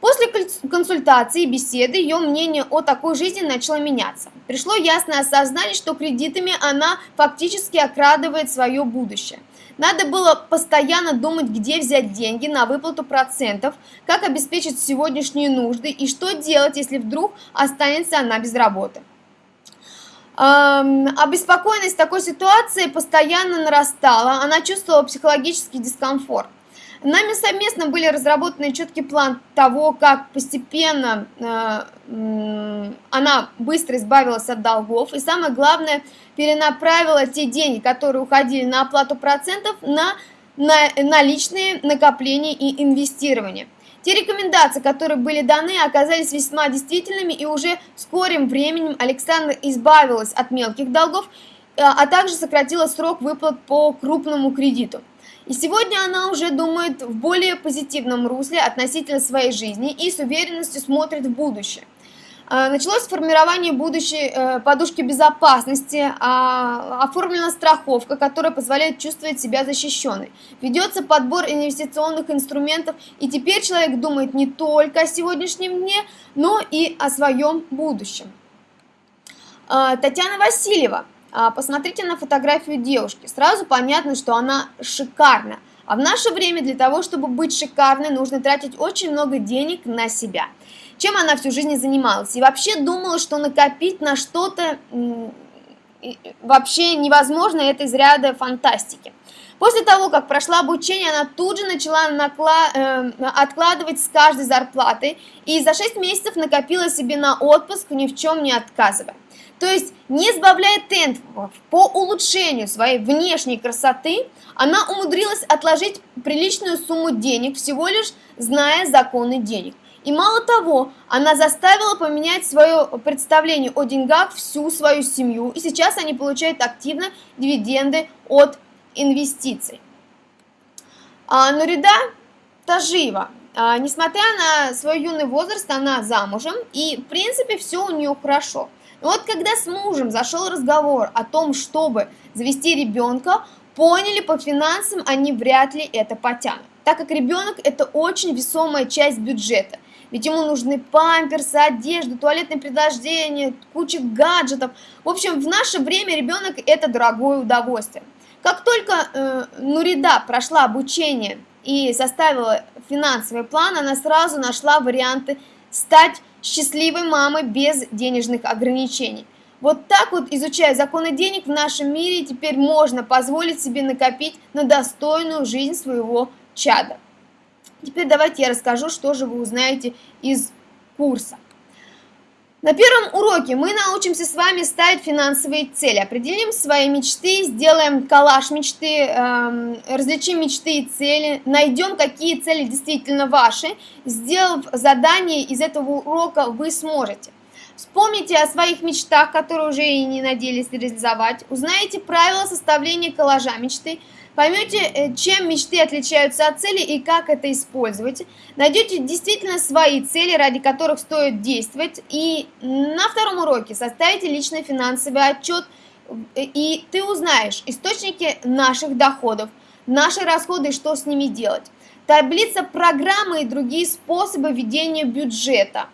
После консультации и беседы ее мнение о такой жизни начало меняться. Пришло ясное осознание, что кредитами она фактически окрадывает свое будущее. Надо было постоянно думать, где взять деньги на выплату процентов, как обеспечить сегодняшние нужды и что делать, если вдруг останется она без работы. Обеспокоенность такой ситуации постоянно нарастала, она чувствовала психологический дискомфорт. Нами совместно были разработаны четкий план того, как постепенно э, она быстро избавилась от долгов и, самое главное, перенаправила те деньги, которые уходили на оплату процентов, на, на наличные накопления и инвестирование. Те рекомендации, которые были даны, оказались весьма действительными, и уже скорым временем Александр избавилась от мелких долгов, э, а также сократила срок выплат по крупному кредиту. И сегодня она уже думает в более позитивном русле относительно своей жизни и с уверенностью смотрит в будущее. Э, началось формирование будущей э, подушки безопасности, а, оформлена страховка, которая позволяет чувствовать себя защищенной. Ведется подбор инвестиционных инструментов, и теперь человек думает не только о сегодняшнем дне, но и о своем будущем. Э, Татьяна Васильева. а, посмотрите на фотографию девушки. Сразу понятно, что она шикарна. А в наше время для того, чтобы быть шикарной, нужно тратить очень много денег на себя. Чем она всю жизнь занималась? И вообще думала, что накопить на что-то вообще невозможно, это из ряда фантастики. После того, как прошла обучение, она тут же начала накла... э, откладывать с каждой зарплаты и за 6 месяцев накопила себе на отпуск, ни в чем не отказывая. То есть, не сбавляя темпов по улучшению своей внешней красоты, она умудрилась отложить приличную сумму денег, всего лишь зная законы денег. И мало того, она заставила поменять свое представление о деньгах всю свою семью, и сейчас они получают активно дивиденды от инвестиций. А, Нурида Тажиева, а, несмотря на свой юный возраст, она замужем, и в принципе все у нее хорошо. Но вот когда с мужем зашел разговор о том, чтобы завести ребенка, поняли по финансам они вряд ли это потянут, так как ребенок это очень весомая часть бюджета. Ведь ему нужны памперсы, одежда, туалетное предложение, куча гаджетов. В общем, в наше время ребенок это дорогое удовольствие. Как только э, Нурида прошла обучение и составила финансовый план, она сразу нашла варианты стать счастливой мамой без денежных ограничений. Вот так вот, изучая законы денег в нашем мире, теперь можно позволить себе накопить на достойную жизнь своего чада. Теперь давайте я расскажу, что же вы узнаете из курса. На первом уроке мы научимся с вами ставить финансовые цели, определим свои мечты, сделаем коллаж мечты, эм, различим мечты и цели, найдем, какие цели действительно ваши. Сделав задание из этого урока, вы сможете. Вспомните о своих мечтах, которые уже и не надеялись реализовать, узнаете правила составления коллажа мечты, Поймете, э, чем мечты отличаются от цели и как это использовать. Найдете действительно свои цели, ради которых стоит действовать. И на втором уроке составите личный финансовый отчет, и ты узнаешь источники наших доходов, наши расходы и что с ними делать. Таблица программы и другие способы ведения бюджета.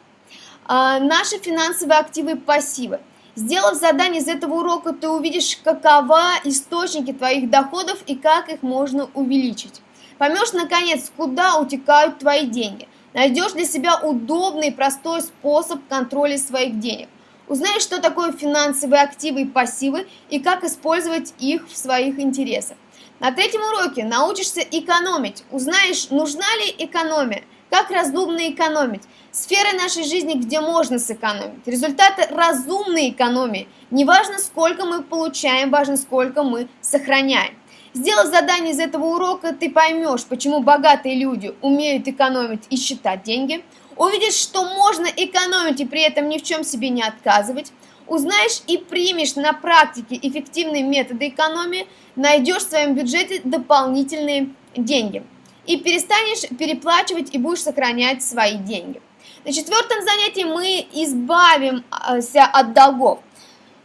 А, наши финансовые активы и пассивы. Сделав задание из этого урока, ты увидишь, какова источники твоих доходов и как их можно увеличить. Поймешь, наконец, куда утекают твои деньги. Найдешь для себя удобный и простой способ контроля своих денег. Узнаешь, что такое финансовые активы и пассивы и как использовать их в своих интересах. На третьем уроке научишься экономить. Узнаешь, нужна ли экономия, как разумно экономить, Сферы нашей жизни, где можно сэкономить. Результаты разумной экономии. Не важно, сколько мы получаем, важно, сколько мы сохраняем. Сделав задание из этого урока, ты поймешь, почему богатые люди умеют экономить и считать деньги. Увидишь, что можно экономить и при этом ни в чем себе не отказывать. Узнаешь и примешь на практике эффективные методы экономии, найдешь в своем бюджете дополнительные деньги. И перестанешь переплачивать и будешь сохранять свои деньги. На четвертом занятии мы избавимся от долгов.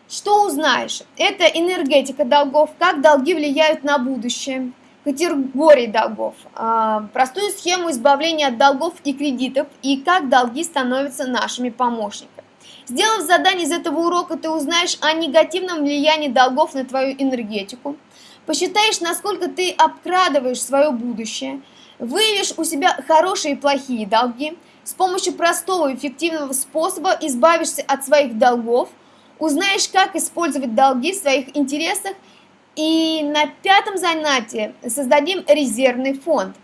Что узнаешь? Это энергетика долгов, как долги влияют на будущее, категории долгов, а, простую схему избавления от долгов и кредитов и как долги становятся нашими помощниками. Сделав задание из этого урока, ты узнаешь о негативном влиянии долгов на твою энергетику, посчитаешь, насколько ты обкрадываешь свое будущее, выявишь у себя хорошие и плохие долги – с помощью простого и эффективного способа избавишься от своих долгов, узнаешь, как использовать долги в своих интересах, и на пятом занятии создадим резервный фонд.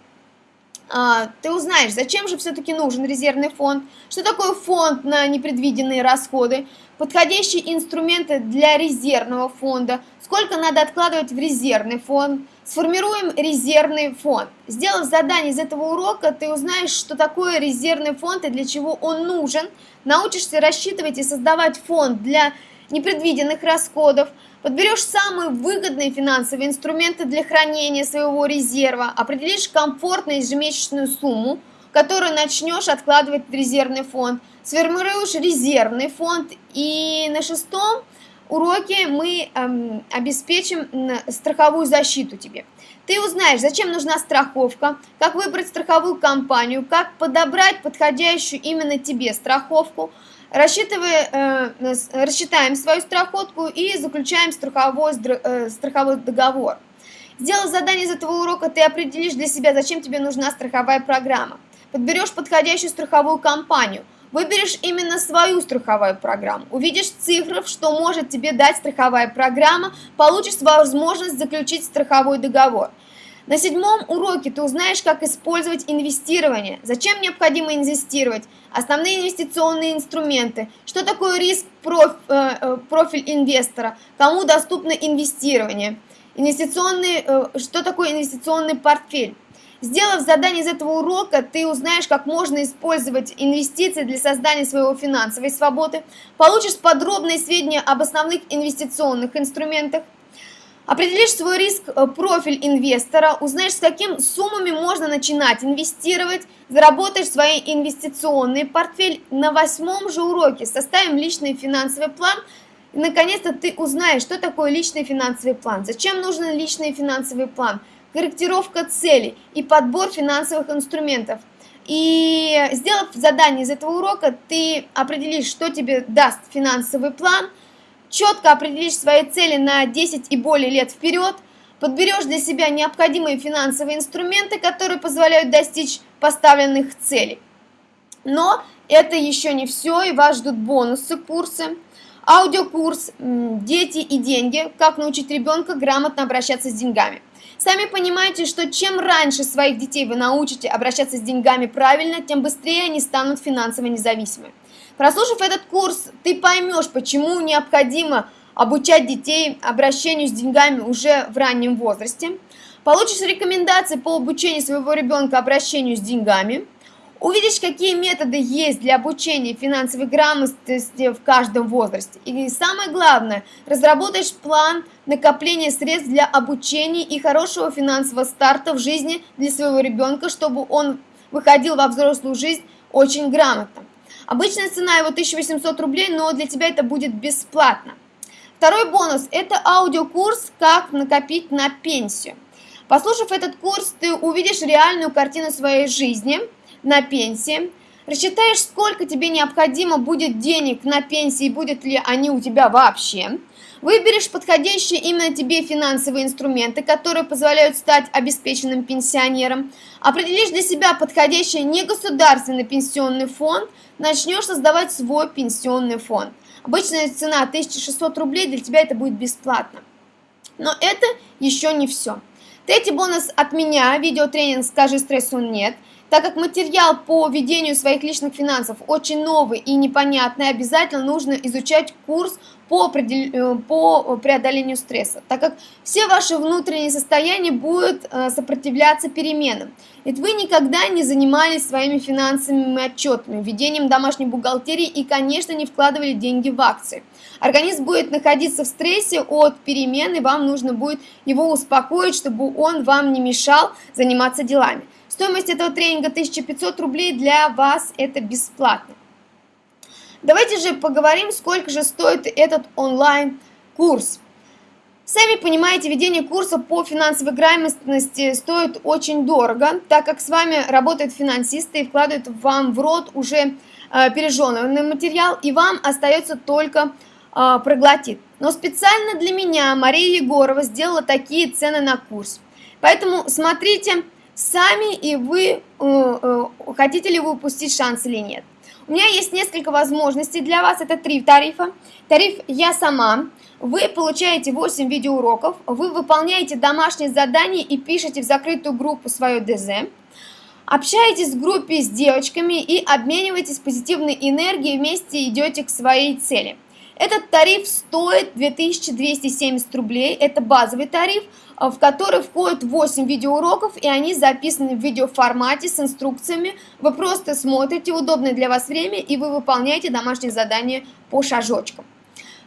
А, ты узнаешь, зачем же все-таки нужен резервный фонд, что такое фонд на непредвиденные расходы, подходящие инструменты для резервного фонда, сколько надо откладывать в резервный фонд, Сформируем резервный фонд. Сделав задание из этого урока, ты узнаешь, что такое резервный фонд и для чего он нужен. Научишься рассчитывать и создавать фонд для непредвиденных расходов. Подберешь самые выгодные финансовые инструменты для хранения своего резерва. Определишь комфортную ежемесячную сумму, которую начнешь откладывать в резервный фонд. Сформируешь резервный фонд. И на шестом уроке мы эм, обеспечим страховую защиту тебе. Ты узнаешь, зачем нужна страховка, как выбрать страховую компанию, как подобрать подходящую именно тебе страховку, Рассчитывая, э, рассчитаем свою страховку и заключаем страховой, э, страховой договор. Сделав задание из этого урока, ты определишь для себя, зачем тебе нужна страховая программа. Подберешь подходящую страховую компанию. Выберешь именно свою страховую программу. Увидишь цифры, что может тебе дать страховая программа, получишь возможность заключить страховой договор. На седьмом уроке ты узнаешь, как использовать инвестирование, зачем необходимо инвестировать, основные инвестиционные инструменты, что такое риск проф, э, э профиль инвестора, кому доступно инвестирование, инвестиционный, э, что такое инвестиционный портфель. Сделав задание из этого урока, ты узнаешь, как можно использовать инвестиции для создания своего финансовой свободы, получишь подробные сведения об основных инвестиционных инструментах, Определишь свой риск, э, профиль инвестора, узнаешь, с какими суммами можно начинать инвестировать, заработаешь свой инвестиционный портфель. На восьмом же уроке составим личный финансовый план. И, наконец-то, ты узнаешь, что такое личный финансовый план, зачем нужен личный финансовый план, корректировка целей и подбор финансовых инструментов. И сделав задание из этого урока, ты определишь, что тебе даст финансовый план – четко определишь свои цели на 10 и более лет вперед, подберешь для себя необходимые финансовые инструменты, которые позволяют достичь поставленных целей. Но это еще не все, и вас ждут бонусы курсы. Аудиокурс «Дети и деньги. Как научить ребенка грамотно обращаться с деньгами». Сами понимаете, что чем раньше своих детей вы научите обращаться с деньгами правильно, тем быстрее они станут финансово независимыми. Прослушав этот курс, ты поймешь, почему необходимо обучать детей обращению с деньгами уже в раннем возрасте. Получишь рекомендации по обучению своего ребенка обращению с деньгами. Увидишь, какие методы есть для обучения финансовой грамотности в каждом возрасте. И самое главное, разработаешь план накопления средств для обучения и хорошего финансового старта в жизни для своего ребенка, чтобы он выходил во взрослую жизнь очень грамотно. Обычная цена его 1800 рублей, но для тебя это будет бесплатно. Второй бонус – это аудиокурс «Как накопить на пенсию». Послушав этот курс, ты увидишь реальную картину своей жизни на пенсии, рассчитаешь, сколько тебе необходимо будет денег на пенсии, будет ли они у тебя вообще, выберешь подходящие именно тебе финансовые инструменты, которые позволяют стать обеспеченным пенсионером, определишь для себя подходящий негосударственный пенсионный фонд – начнешь создавать свой пенсионный фонд. Обычная цена 1600 рублей, для тебя это будет бесплатно. Но это еще не все. Третий бонус от меня, видеотренинг «Скажи стрессу нет». Так как материал по ведению своих личных финансов очень новый и непонятный, обязательно нужно изучать курс по, э, по преодолению стресса, так как все ваши внутренние состояния будут э, сопротивляться переменам. Ведь вы никогда не занимались своими финансовыми отчетами, ведением домашней бухгалтерии и, конечно, не вкладывали деньги в акции. Организм будет находиться в стрессе от перемен, и вам нужно будет его успокоить, чтобы он вам не мешал заниматься делами. Стоимость этого тренинга 1500 рублей для вас это бесплатно. Давайте же поговорим, сколько же стоит этот онлайн-курс. Сами понимаете, ведение курса по финансовой грамотности стоит очень дорого, так как с вами работают финансисты и вкладывают вам в рот уже э, пережеванный материал, и вам остается только э, проглотить. Но специально для меня Мария Егорова сделала такие цены на курс. Поэтому смотрите сами, и вы э, э, хотите ли вы упустить шанс или нет. У меня есть несколько возможностей для вас, это три тарифа. Тариф «Я сама», вы получаете 8 видеоуроков, вы выполняете домашние задания и пишете в закрытую группу свое ДЗ, общаетесь в группе с девочками и обмениваетесь позитивной энергией, вместе идете к своей цели. Этот тариф стоит 2270 рублей, это базовый тариф, в который входит 8 видеоуроков, и они записаны в видеоформате с инструкциями. Вы просто смотрите удобное для вас время, и вы выполняете домашние задания по шажочкам.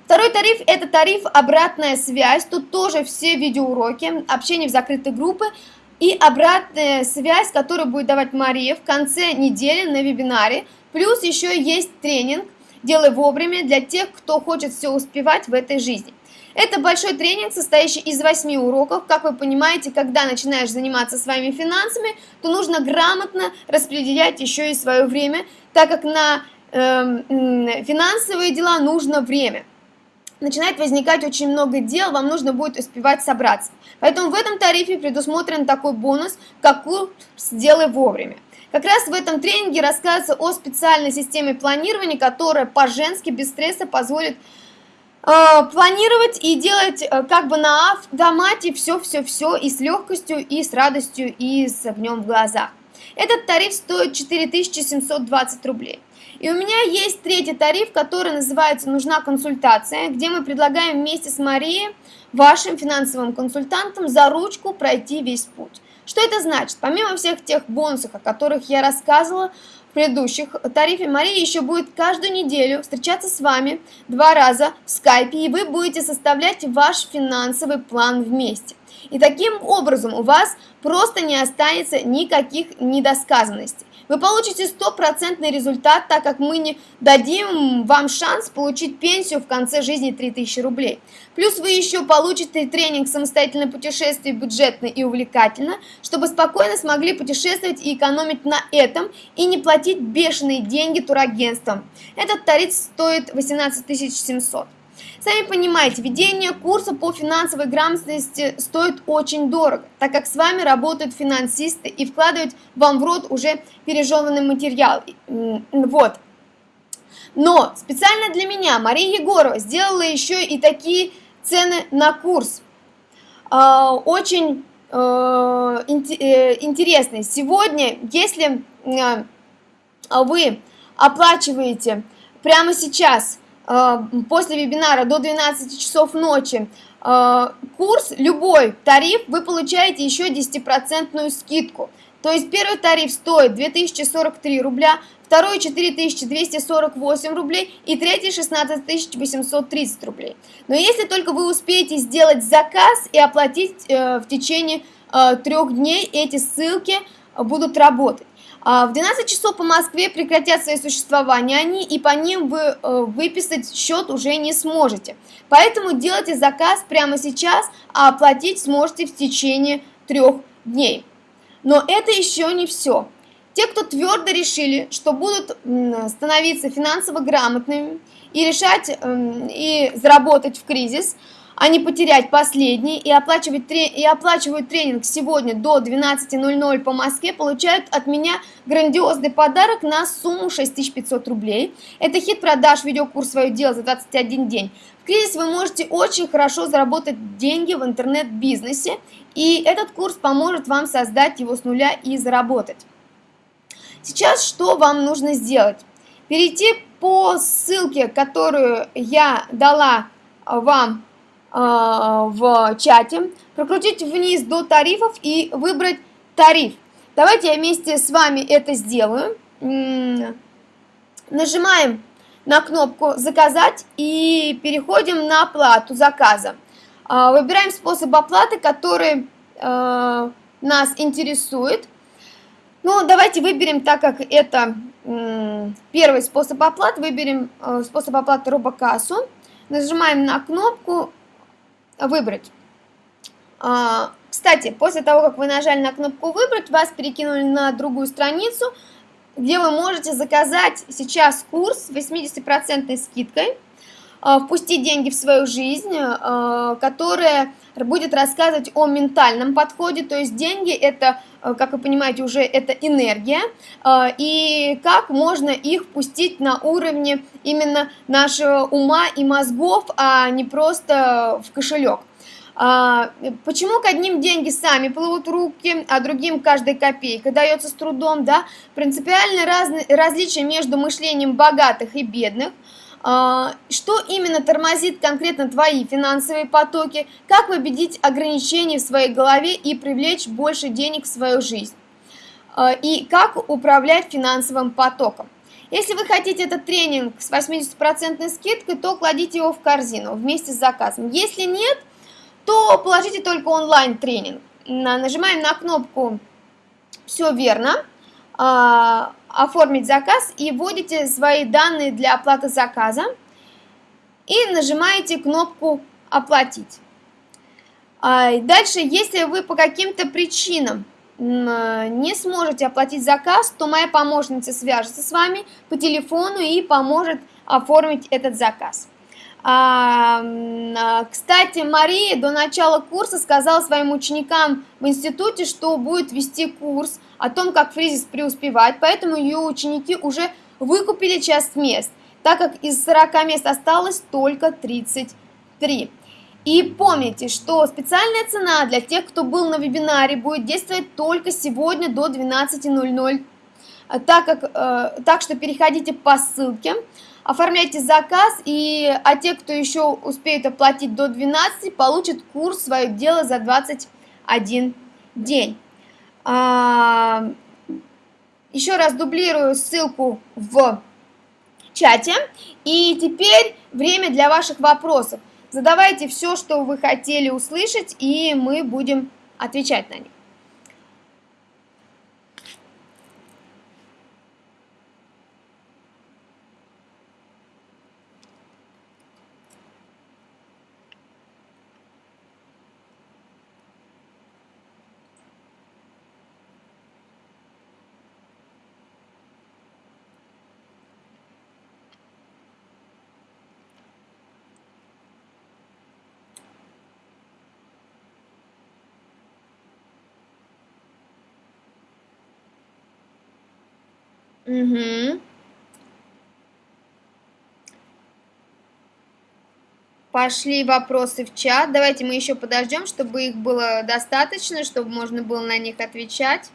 Второй тариф – это тариф «Обратная связь». Тут тоже все видеоуроки, общение в закрытой группе и обратная связь, которую будет давать Мария в конце недели на вебинаре. Плюс еще есть тренинг – Делай вовремя для тех, кто хочет все успевать в этой жизни. Это большой тренинг, состоящий из 8 уроков. Как вы понимаете, когда начинаешь заниматься своими финансами, то нужно грамотно распределять еще и свое время, так как на эм, финансовые дела нужно время начинает возникать очень много дел, вам нужно будет успевать собраться. Поэтому в этом тарифе предусмотрен такой бонус, как курс «Сделай вовремя». Как раз в этом тренинге рассказывается о специальной системе планирования, которая по-женски без стресса позволит э, планировать и делать э, как бы на автомате все-все-все и с легкостью, и с радостью, и с огнем в глазах. Этот тариф стоит 4720 рублей. И у меня есть третий тариф, который называется «Нужна консультация», где мы предлагаем вместе с Марией, вашим финансовым консультантам, за ручку пройти весь путь. Что это значит? Помимо всех тех бонусов, о которых я рассказывала предыдущих тарифе, Мария еще будет каждую неделю встречаться с вами два раза в скайпе, и вы будете составлять ваш финансовый план вместе. И таким образом у вас просто не останется никаких недосказанностей. Вы получите стопроцентный результат, так как мы не дадим вам шанс получить пенсию в конце жизни 3000 рублей. Плюс вы еще получите тренинг «Самостоятельное путешествие бюджетно и увлекательно», чтобы спокойно смогли путешествовать и экономить на этом и не платить бешеные деньги турагентствам. Этот тариф стоит 18 700. Сами понимаете, ведение курса по финансовой грамотности стоит очень дорого, так как с вами работают финансисты и вкладывают вам в рот уже пережеванный материал. Вот. Но специально для меня Мария Егорова сделала еще и такие цены на курс. А, очень э, э, интересные. Сегодня, если э, вы оплачиваете прямо сейчас после вебинара до 12 часов ночи э, курс, любой тариф, вы получаете еще 10% скидку. То есть первый тариф стоит 2043 рубля, второй 4248 рублей и третий 16830 рублей. Но если только вы успеете сделать заказ и оплатить э, в течение трех дней, эти ссылки будут работать. А, в 12 часов по Москве прекратят свое существование они, и по ним вы э, выписать счет уже не сможете. Поэтому делайте заказ прямо сейчас, а оплатить сможете в течение трех дней. Но это еще не все. Те, кто твердо решили, что будут становиться финансово грамотными и решать эм, и заработать в кризис – а не потерять последний и, оплачивать, и оплачивают тренинг сегодня до 12.00 по Москве, получают от меня грандиозный подарок на сумму 6500 рублей. Это хит продаж видеокурс «Свое дело» за 21 день. В кризис вы можете очень хорошо заработать деньги в интернет-бизнесе, и этот курс поможет вам создать его с нуля и заработать. Сейчас что вам нужно сделать? Перейти по ссылке, которую я дала вам а, в чате, прокрутить вниз до тарифов и выбрать тариф. Давайте я вместе с вами это сделаю. Нажимаем на кнопку «Заказать» и переходим на оплату заказа. А, выбираем способ оплаты, который а, нас интересует. Ну, давайте выберем, так как это первый способ оплаты, выберем способ оплаты робокассу. Нажимаем на кнопку выбрать. А, кстати, после того, как вы нажали на кнопку «Выбрать», вас перекинули на другую страницу, где вы можете заказать сейчас курс с 80% скидкой, впустить деньги в свою жизнь, а, которая будет рассказывать о ментальном подходе, то есть деньги это, как вы понимаете, уже это энергия, и как можно их впустить на уровне именно нашего ума и мозгов, а не просто в кошелек. А, почему к одним деньги сами плывут руки, а другим каждая копейка дается с трудом, да? Принципиальное раз, различие между мышлением богатых и бедных. А, что именно тормозит конкретно твои финансовые потоки? Как победить ограничения в своей голове и привлечь больше денег в свою жизнь? А, и как управлять финансовым потоком? Если вы хотите этот тренинг с 80% скидкой, то кладите его в корзину вместе с заказом. Если нет, то положите только онлайн-тренинг. Нажимаем на кнопку «Все верно», а, «Оформить заказ» и вводите свои данные для оплаты заказа и нажимаете кнопку «Оплатить». А, дальше, если вы по каким-то причинам не сможете оплатить заказ, то моя помощница свяжется с вами по телефону и поможет оформить этот заказ. А, а, кстати, Мария до начала курса сказала своим ученикам в институте, что будет вести курс о том, как фризис преуспевать, поэтому ее ученики уже выкупили часть мест, так как из 40 мест осталось только 33. И помните, что специальная цена для тех, кто был на вебинаре, будет действовать только сегодня до 12.00, так, как, э, так что переходите по ссылке, оформляйте заказ, и, а те, кто еще успеет оплатить до 12, получат курс «Свое дело» за 21 день. А, еще раз дублирую ссылку в чате. И теперь время для ваших вопросов. Задавайте все, что вы хотели услышать, и мы будем отвечать на них. Угу. Пошли вопросы в чат. Давайте мы еще подождем, чтобы их было достаточно, чтобы можно было на них отвечать.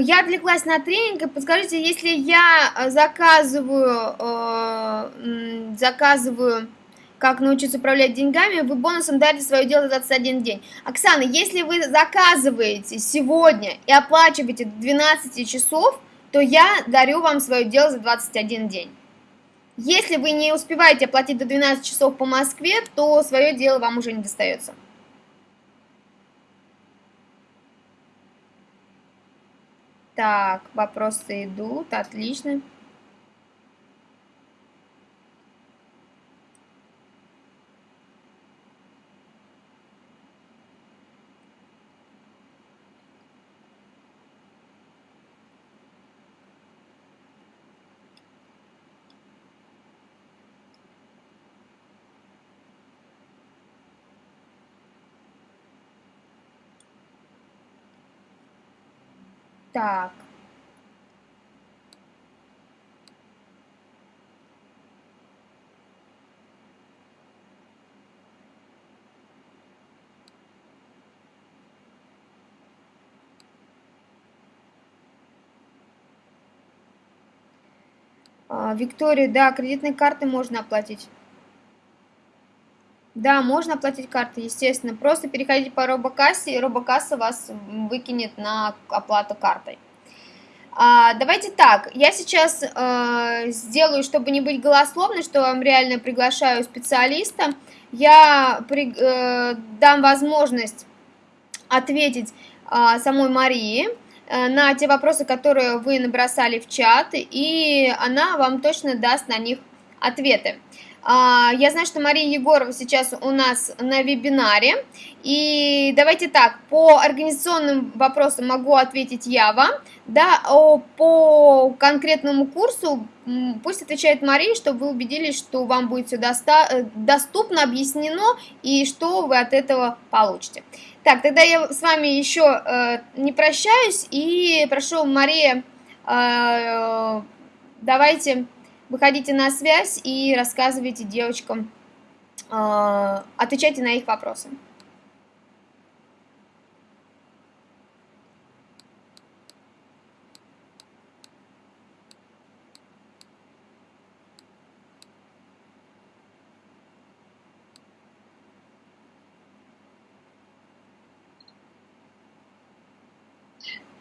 Я отвлеклась на тренинг, подскажите, если я э, заказываю, э, заказываю, как научиться управлять деньгами, вы бонусом дарите свое дело за 21 день. Оксана, если вы заказываете сегодня и оплачиваете 12 часов, то я дарю вам свое дело за 21 день. Если вы не успеваете оплатить до 12 часов по Москве, то свое дело вам уже не достается. Так, вопросы идут, отлично. Так. А, Виктория, да, кредитной карты можно оплатить. Да, можно оплатить картой, естественно. Просто переходите по робокассе, и робокасса вас выкинет на оплату картой. А, давайте так, я сейчас э, сделаю, чтобы не быть голословной, что вам реально приглашаю специалиста, я при, э, дам возможность ответить э, самой Марии э, на те вопросы, которые вы набросали в чат, и она вам точно даст на них ответы. А, я знаю, что Мария Егорова сейчас у нас на вебинаре. И давайте так, по организационным вопросам могу ответить я вам. Да, по конкретному курсу пусть отвечает Мария, чтобы вы убедились, что вам будет все доста доступно, объяснено и что вы от этого получите. Так, тогда я с вами еще э, не прощаюсь и прошу, Мария, э, давайте выходите на связь и рассказывайте девочкам, э, отвечайте на их вопросы.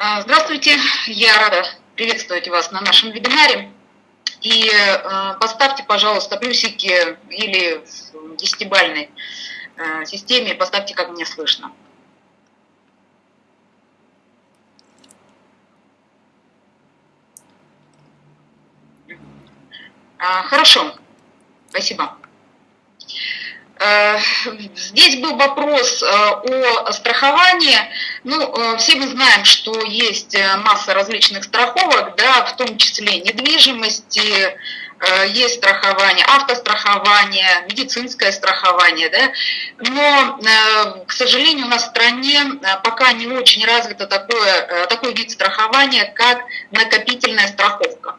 А, здравствуйте, я рада приветствовать вас на нашем вебинаре. И э, поставьте, пожалуйста, плюсики или в десятибальной э, системе, поставьте, как мне слышно. А, хорошо, спасибо. Э, здесь был вопрос э, о страховании. Ну, э, все мы знаем, что есть масса различных страховок, да, в том числе недвижимости, есть страхование, автострахование, медицинское страхование, да, но, к сожалению, у нас в стране пока не очень развито такое, такой вид страхования, как накопительная страховка.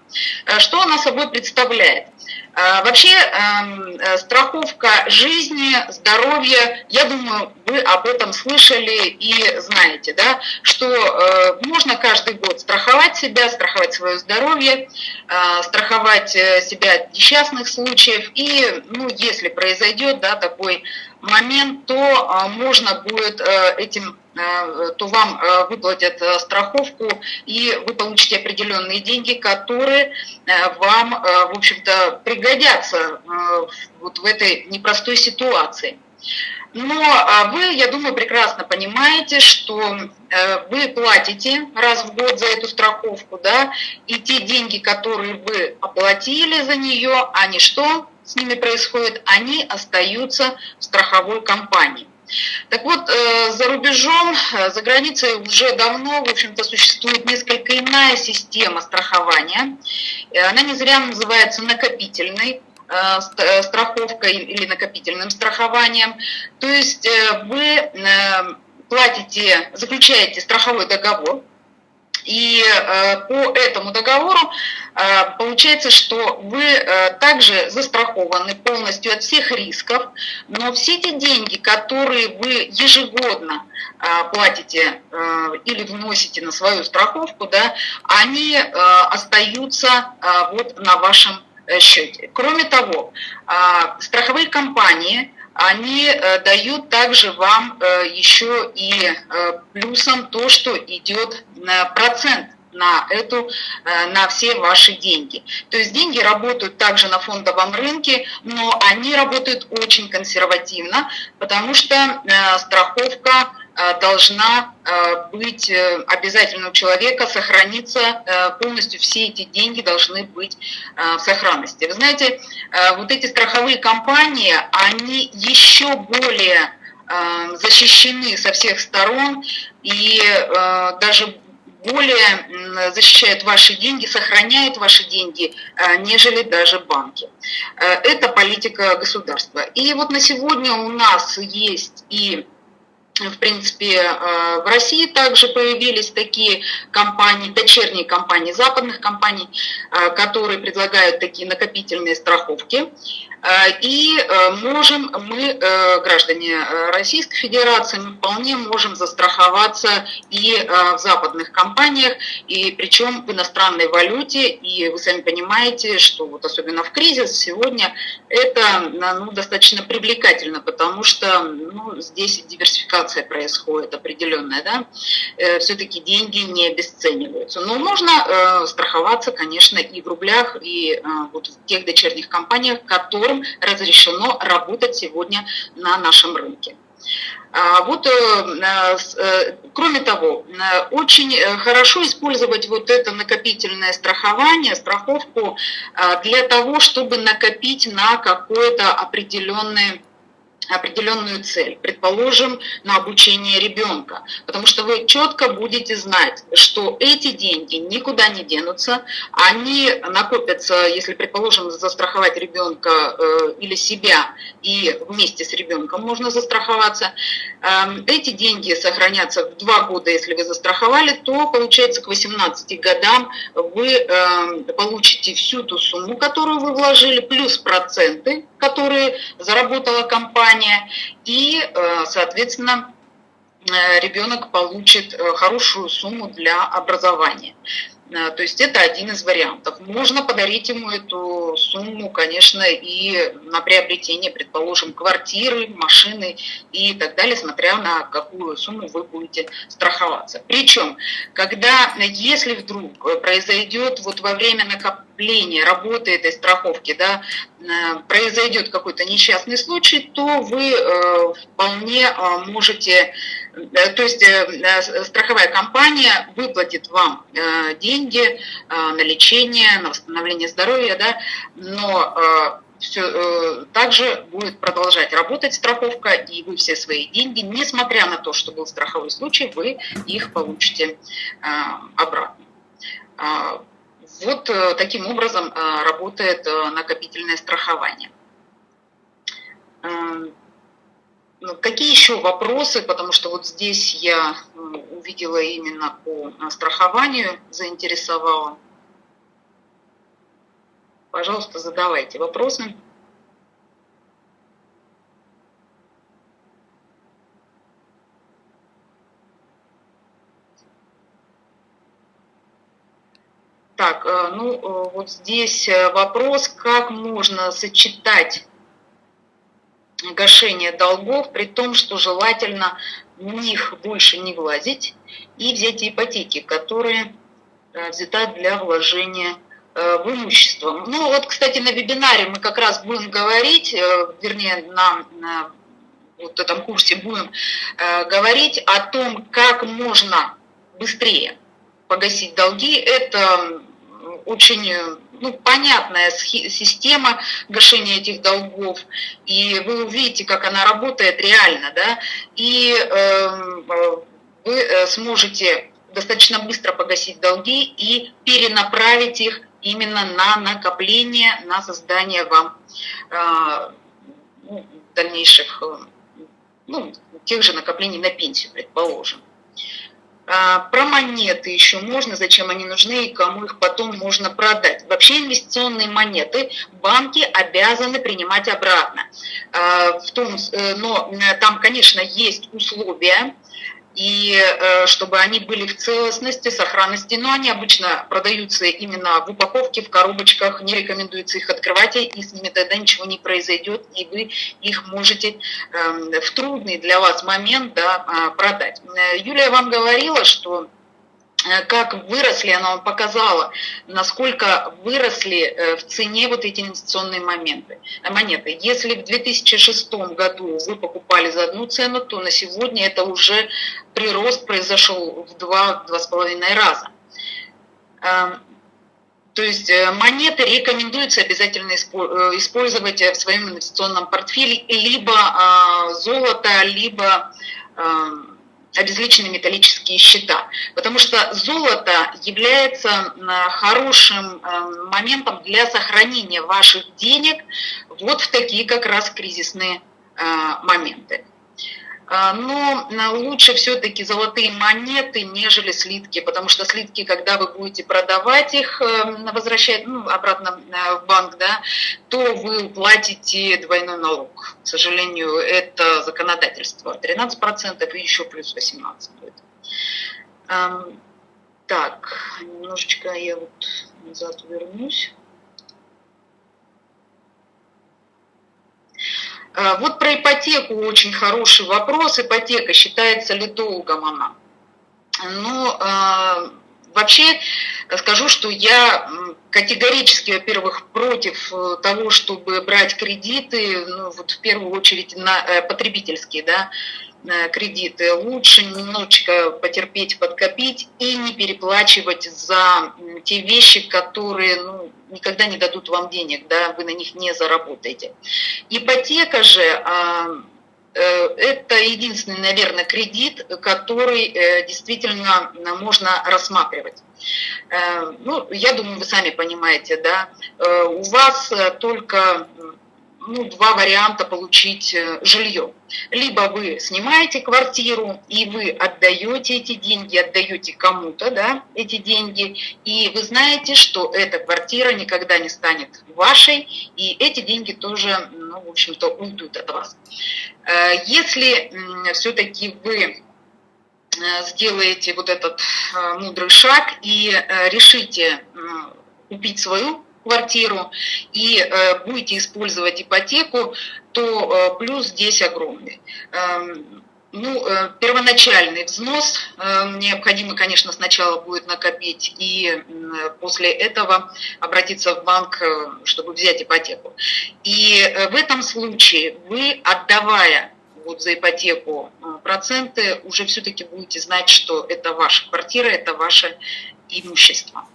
Что она собой представляет? А, вообще эм, э, страховка жизни, здоровья, я думаю, вы об этом слышали и знаете, да, что э, можно каждый год страховать себя, страховать свое здоровье, э, страховать себя от несчастных случаев. И, ну, если произойдет, да, такой момент, то можно будет этим то вам э, выплатят э, страховку, и вы получите определенные деньги, которые вам, в общем-то, пригодятся вот в этой непростой ситуации. Но вы, я думаю, прекрасно понимаете, что вы платите раз в год за эту страховку, да, и те деньги, которые вы оплатили за нее, они что с ними происходит? Они остаются в страховой компании. Так вот, э, за рубежом, э, за границей уже давно, в общем-то, существует несколько иная система страхования. Э, она не зря называется накопительной страховкой или накопительным страхованием. То есть вы платите, заключаете страховой договор, и э, по этому договору э, получается, что вы э, также застрахованы полностью от всех рисков, но все те деньги, которые вы ежегодно платите или вносите на свою страховку, да, они остаются вот на вашем счете. Кроме того, страховые компании они э, дают также вам э, еще и э, плюсом то, что идет процент на эту, на все ваши деньги. То есть деньги работают также на фондовом рынке, но они работают очень консервативно, потому что страховка должна э, быть э, обязательно у человека, сохраниться полностью, все эти деньги должны быть в сохранности. Вы знаете, вот эти страховые компании, они еще более защищены со всех сторон и даже более защищают ваши деньги, сохраняют ваши деньги, нежели даже банки. Это политика государства. И вот на сегодня у нас есть и в принципе, э, в России также появились такие компании, дочерние компании западных компаний, э, которые предлагают такие накопительные страховки. Э, и можем мы, граждане Российской Федерации, мы вполне можем застраховаться и в западных компаниях, и причем в иностранной валюте. И вы сами понимаете, что вот особенно в кризис сегодня это ну, достаточно привлекательно, потому что ну, здесь диверсификация происходит определенная, да, все-таки деньги не обесцениваются. Но можно страховаться, конечно, и в рублях, и вот в тех дочерних компаниях, которым разрешено работать сегодня на нашем рынке. А, вот, э, э, кроме того, очень хорошо использовать вот это накопительное страхование, страховку для того, чтобы накопить на какое-то определенное определенную цель, предположим, на обучение ребенка, потому что вы четко будете знать, что эти деньги никуда не денутся, они накопятся, если, предположим, застраховать ребенка э, или себя, и вместе с ребенком можно застраховаться, э, эти деньги сохранятся в два года, если вы застраховали, то получается к 18 годам вы э, получите всю ту сумму, которую вы вложили, плюс проценты, которые заработала компания, и, э, соответственно, э, ребенок получит э, хорошую сумму для образования. Э, то есть это один из вариантов. Можно подарить ему эту сумму, конечно, и на приобретение, предположим, квартиры, машины и так далее, смотря на какую сумму вы будете страховаться. Причем, когда, если вдруг произойдет вот во время накопления работы этой страховки, да, э, произойдет какой-то несчастный случай, то вы э, вполне можете Э, то есть э, э, страховая компания выплатит вам деньги на лечение, на восстановление здоровья, да, но все, также будет продолжать работать страховка, и вы все свои деньги, несмотря на то, что был страховой случай, вы их получите обратно. Вот таким образом работает накопительное страхование. Ну, какие еще вопросы, потому что вот здесь я увидела именно по страхованию, заинтересовала. Пожалуйста, задавайте вопросы. Так, э, ну э, вот здесь э, вопрос, как можно сочетать гашение долгов, при том, что желательно в них больше не влазить и взять ипотеки, которые э, взята для вложения э, в имущество. Ну вот, кстати, на вебинаре мы как раз будем говорить, э, вернее, на, на вот этом курсе будем говорить о том, как можно быстрее погасить долги. Это очень ну, понятная система гашения этих долгов, и вы увидите, как она работает реально, да, и эм, э, вы сможете достаточно быстро погасить долги и перенаправить их именно на накопление, на создание вам э, ну, дальнейших, э, ну, тех же накоплений на пенсию, предположим. А, про монеты еще можно, зачем они нужны и кому их потом можно продать. Вообще инвестиционные монеты банки обязаны принимать обратно. А, в том, э, но э, там, конечно, есть условия, и э, чтобы они были в целостности, сохранности, но они обычно продаются именно в упаковке, в коробочках, не рекомендуется их открывать, и с ними тогда ничего не произойдет, и вы их можете эм, в трудный для вас момент да, а, продать. Э, Юлия вам говорила, что как выросли, она вам показала, насколько выросли э, в цене вот эти инвестиционные моменты, э, монеты. Если в 2006 году вы покупали за одну цену, то на сегодня это уже прирост произошел в 2-2,5 раза. Эм, то есть монеты рекомендуется обязательно использовать в своем инвестиционном портфеле либо золото, либо эм, обезличенные металлические счета, потому что золото является хорошим э, моментом для сохранения ваших денег вот в такие как раз кризисные э, моменты. А, но лучше все-таки золотые монеты, нежели слитки, потому что слитки, когда вы будете продавать их, эм, возвращать ну, обратно э, в банк, да, то вы платите двойной налог. К сожалению, это законодательство 13% и еще плюс 18% будет. Эм, так, немножечко я вот назад вернусь. А, вот про ипотеку очень хороший вопрос. Ипотека, считается ли долгом она? Ну, а, вообще скажу, что я категорически, во-первых, против э, того, чтобы брать кредиты, ну, вот в первую очередь на э, потребительские, да, Э, кредиты, лучше немножечко потерпеть, подкопить и не переплачивать за те вещи, которые ну, никогда не дадут вам денег, да, вы на них не заработаете. Ипотека же а, э, это единственный, наверное, кредит, который э, действительно можно рассматривать. Ну, я думаю, вы сами понимаете, да, у вас только ну, два варианта получить э, жилье. Либо вы снимаете квартиру, и вы отдаете эти деньги, отдаете кому-то да, эти деньги, и вы знаете, что эта квартира никогда не станет вашей, и эти деньги тоже, ну, в общем-то, уйдут от вас. Э, если все-таки вы сделаете вот этот мудрый шаг и решите купить свою квартиру и будете использовать ипотеку, то плюс здесь огромный. Эм, ну, э, первоначальный взнос э, необходимо, конечно, сначала будет накопить и после этого обратиться в банк, э, чтобы взять ипотеку. И в этом случае вы, отдавая вот за ипотеку проценты, уже все-таки будете знать, что это ваша квартира, это ваше имущество. А,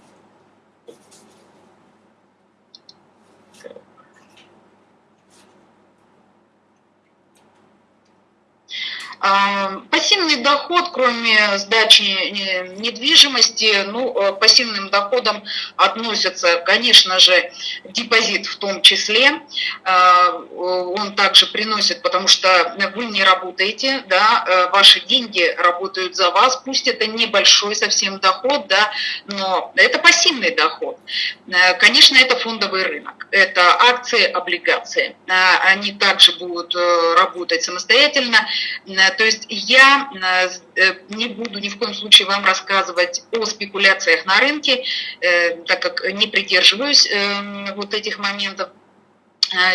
пассивный доход, кроме сдачи недвижимости, ну, э, пассивным доходом относятся, конечно же, депозит в том числе. А, он также приносит, потому что вы не работаете, да, э, ваши деньги работают за вас, пусть это небольшой совсем доход, да, но это пассивный доход. Э, конечно, это фондовый рынок, это акции, облигации. Они также будут работать самостоятельно то есть я э, э, не буду ни в коем случае вам рассказывать о спекуляциях на рынке, э, так как не придерживаюсь вот этих моментов.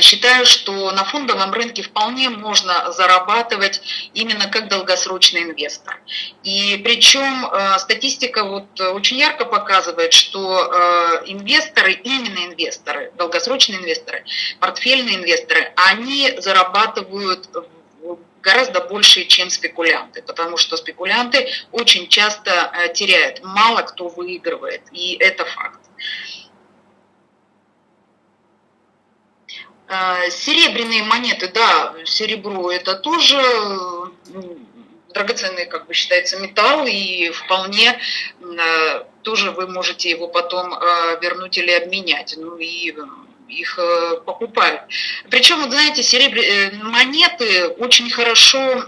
Считаю, что на фондовом рынке вполне можно зарабатывать именно как долгосрочный инвестор. И причем статистика вот очень ярко показывает, что инвесторы, именно инвесторы, долгосрочные инвесторы, портфельные инвесторы, они зарабатывают гораздо больше, чем спекулянты, потому что спекулянты очень часто э, теряют, мало кто выигрывает, и это факт. Э, серебряные монеты, да, серебро это тоже драгоценный, как бы считается, металл, и вполне э, тоже вы можете его потом вернуть или обменять. Ну и их э, покупают. Причем, вот знаете, серебряные э, монеты очень хорошо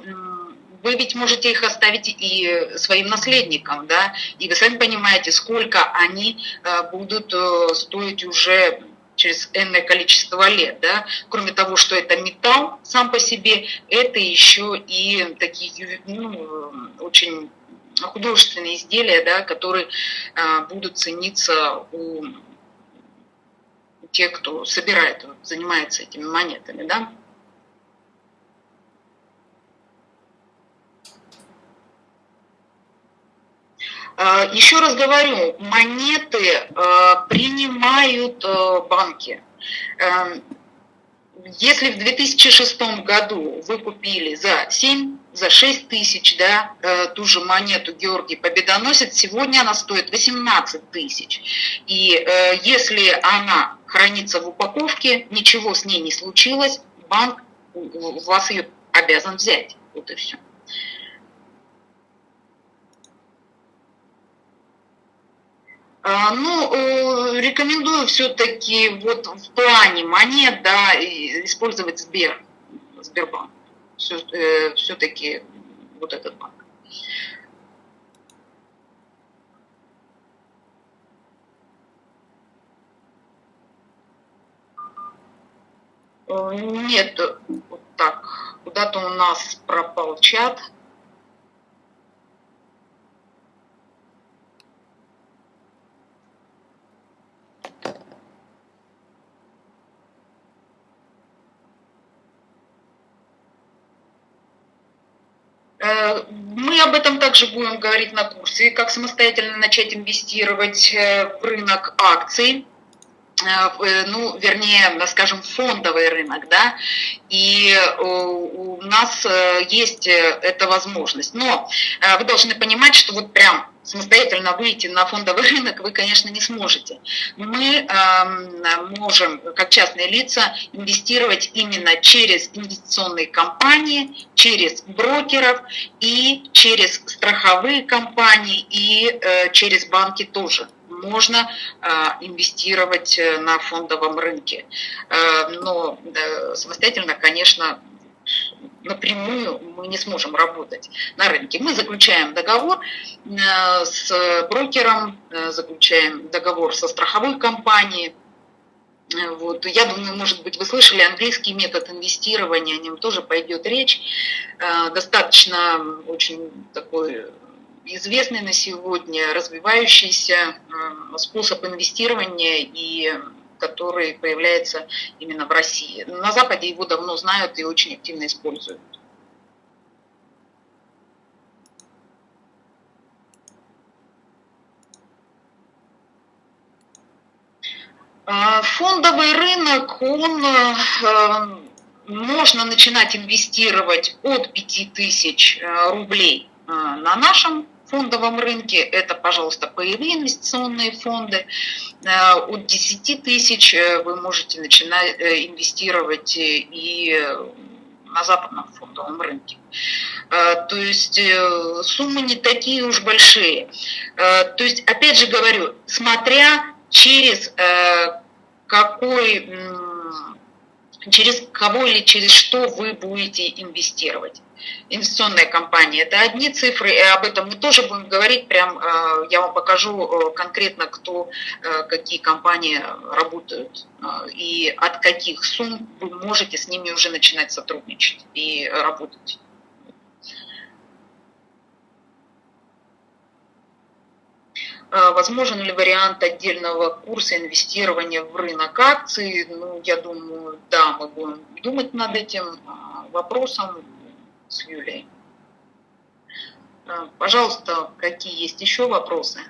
вы ведь можете их оставить и своим наследникам, да, и вы сами понимаете, сколько они э, будут стоить уже через энное количество лет, да, кроме того, что это металл сам по себе, это еще и такие, ну, очень художественные изделия, да, которые будут цениться у те, кто собирает, занимается этими монетами, да. А, еще раз говорю, монеты а, принимают а, банки. Эм, если в 2006 году вы купили за 7, за 6 тысяч, да, э, ту же монету Георгий Победоносец, сегодня она стоит 18 тысяч. И э, если она хранится в упаковке, ничего с ней не случилось, банк вас ее обязан взять. Вот и все. А, ну, э, рекомендую все-таки вот в плане монет, да, использовать Сбер, Сбербанк. Все-таки э, вот этот банк. Нет, вот так, куда-то у нас пропал чат. Мы об этом также будем говорить на курсе, как самостоятельно начать инвестировать э, в рынок акций, э, ну, вернее, скажем, фондовый рынок, да, и у нас есть эта возможность. Но вы должны понимать, что вот прям самостоятельно выйти на фондовый [LAUGHS] рынок вы, конечно, не сможете. Мы э, можем, как частные лица, инвестировать именно через инвестиционные компании, через брокеров и через страховые компании и э, через банки тоже можно э, инвестировать э, на фондовом рынке. Но самостоятельно, конечно, напрямую мы не сможем работать на рынке. Мы заключаем договор э, с брокером, э, заключаем договор со страховой компанией. Э, вот. Я думаю, может быть, вы слышали английский метод инвестирования, о нем тоже пойдет речь. Достаточно очень такой известный на сегодня развивающийся способ инвестирования и который появляется именно в России. На Западе его давно знают и очень активно используют. А, фондовый рынок, он э, можно начинать инвестировать от 5000 э, рублей э, на нашем фондовом рынке. Это, пожалуйста, паевые инвестиционные фонды. От 10 тысяч вы можете начинать инвестировать и на западном фондовом рынке. То есть суммы не такие уж большие. То есть, опять же говорю, смотря через э, какой, через кого или через что вы будете инвестировать. Инвестиционная компания – это одни цифры, и об этом мы тоже будем говорить, прям э, я вам покажу э, конкретно, кто, какие компании работают и от каких сумм вы можете с ними уже начинать сотрудничать и работать. Возможен ли вариант отдельного курса инвестирования в рынок акций? Ну, я думаю, да, мы будем думать над этим вопросом с Юлией. А, пожалуйста, какие есть еще вопросы?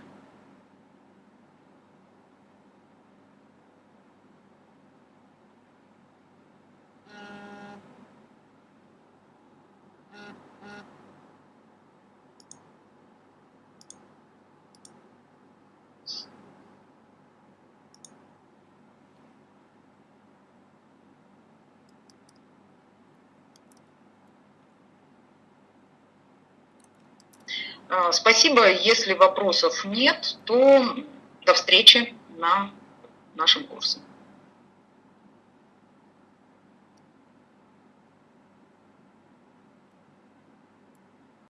А, спасибо. Если вопросов нет, то до встречи на нашем курсе.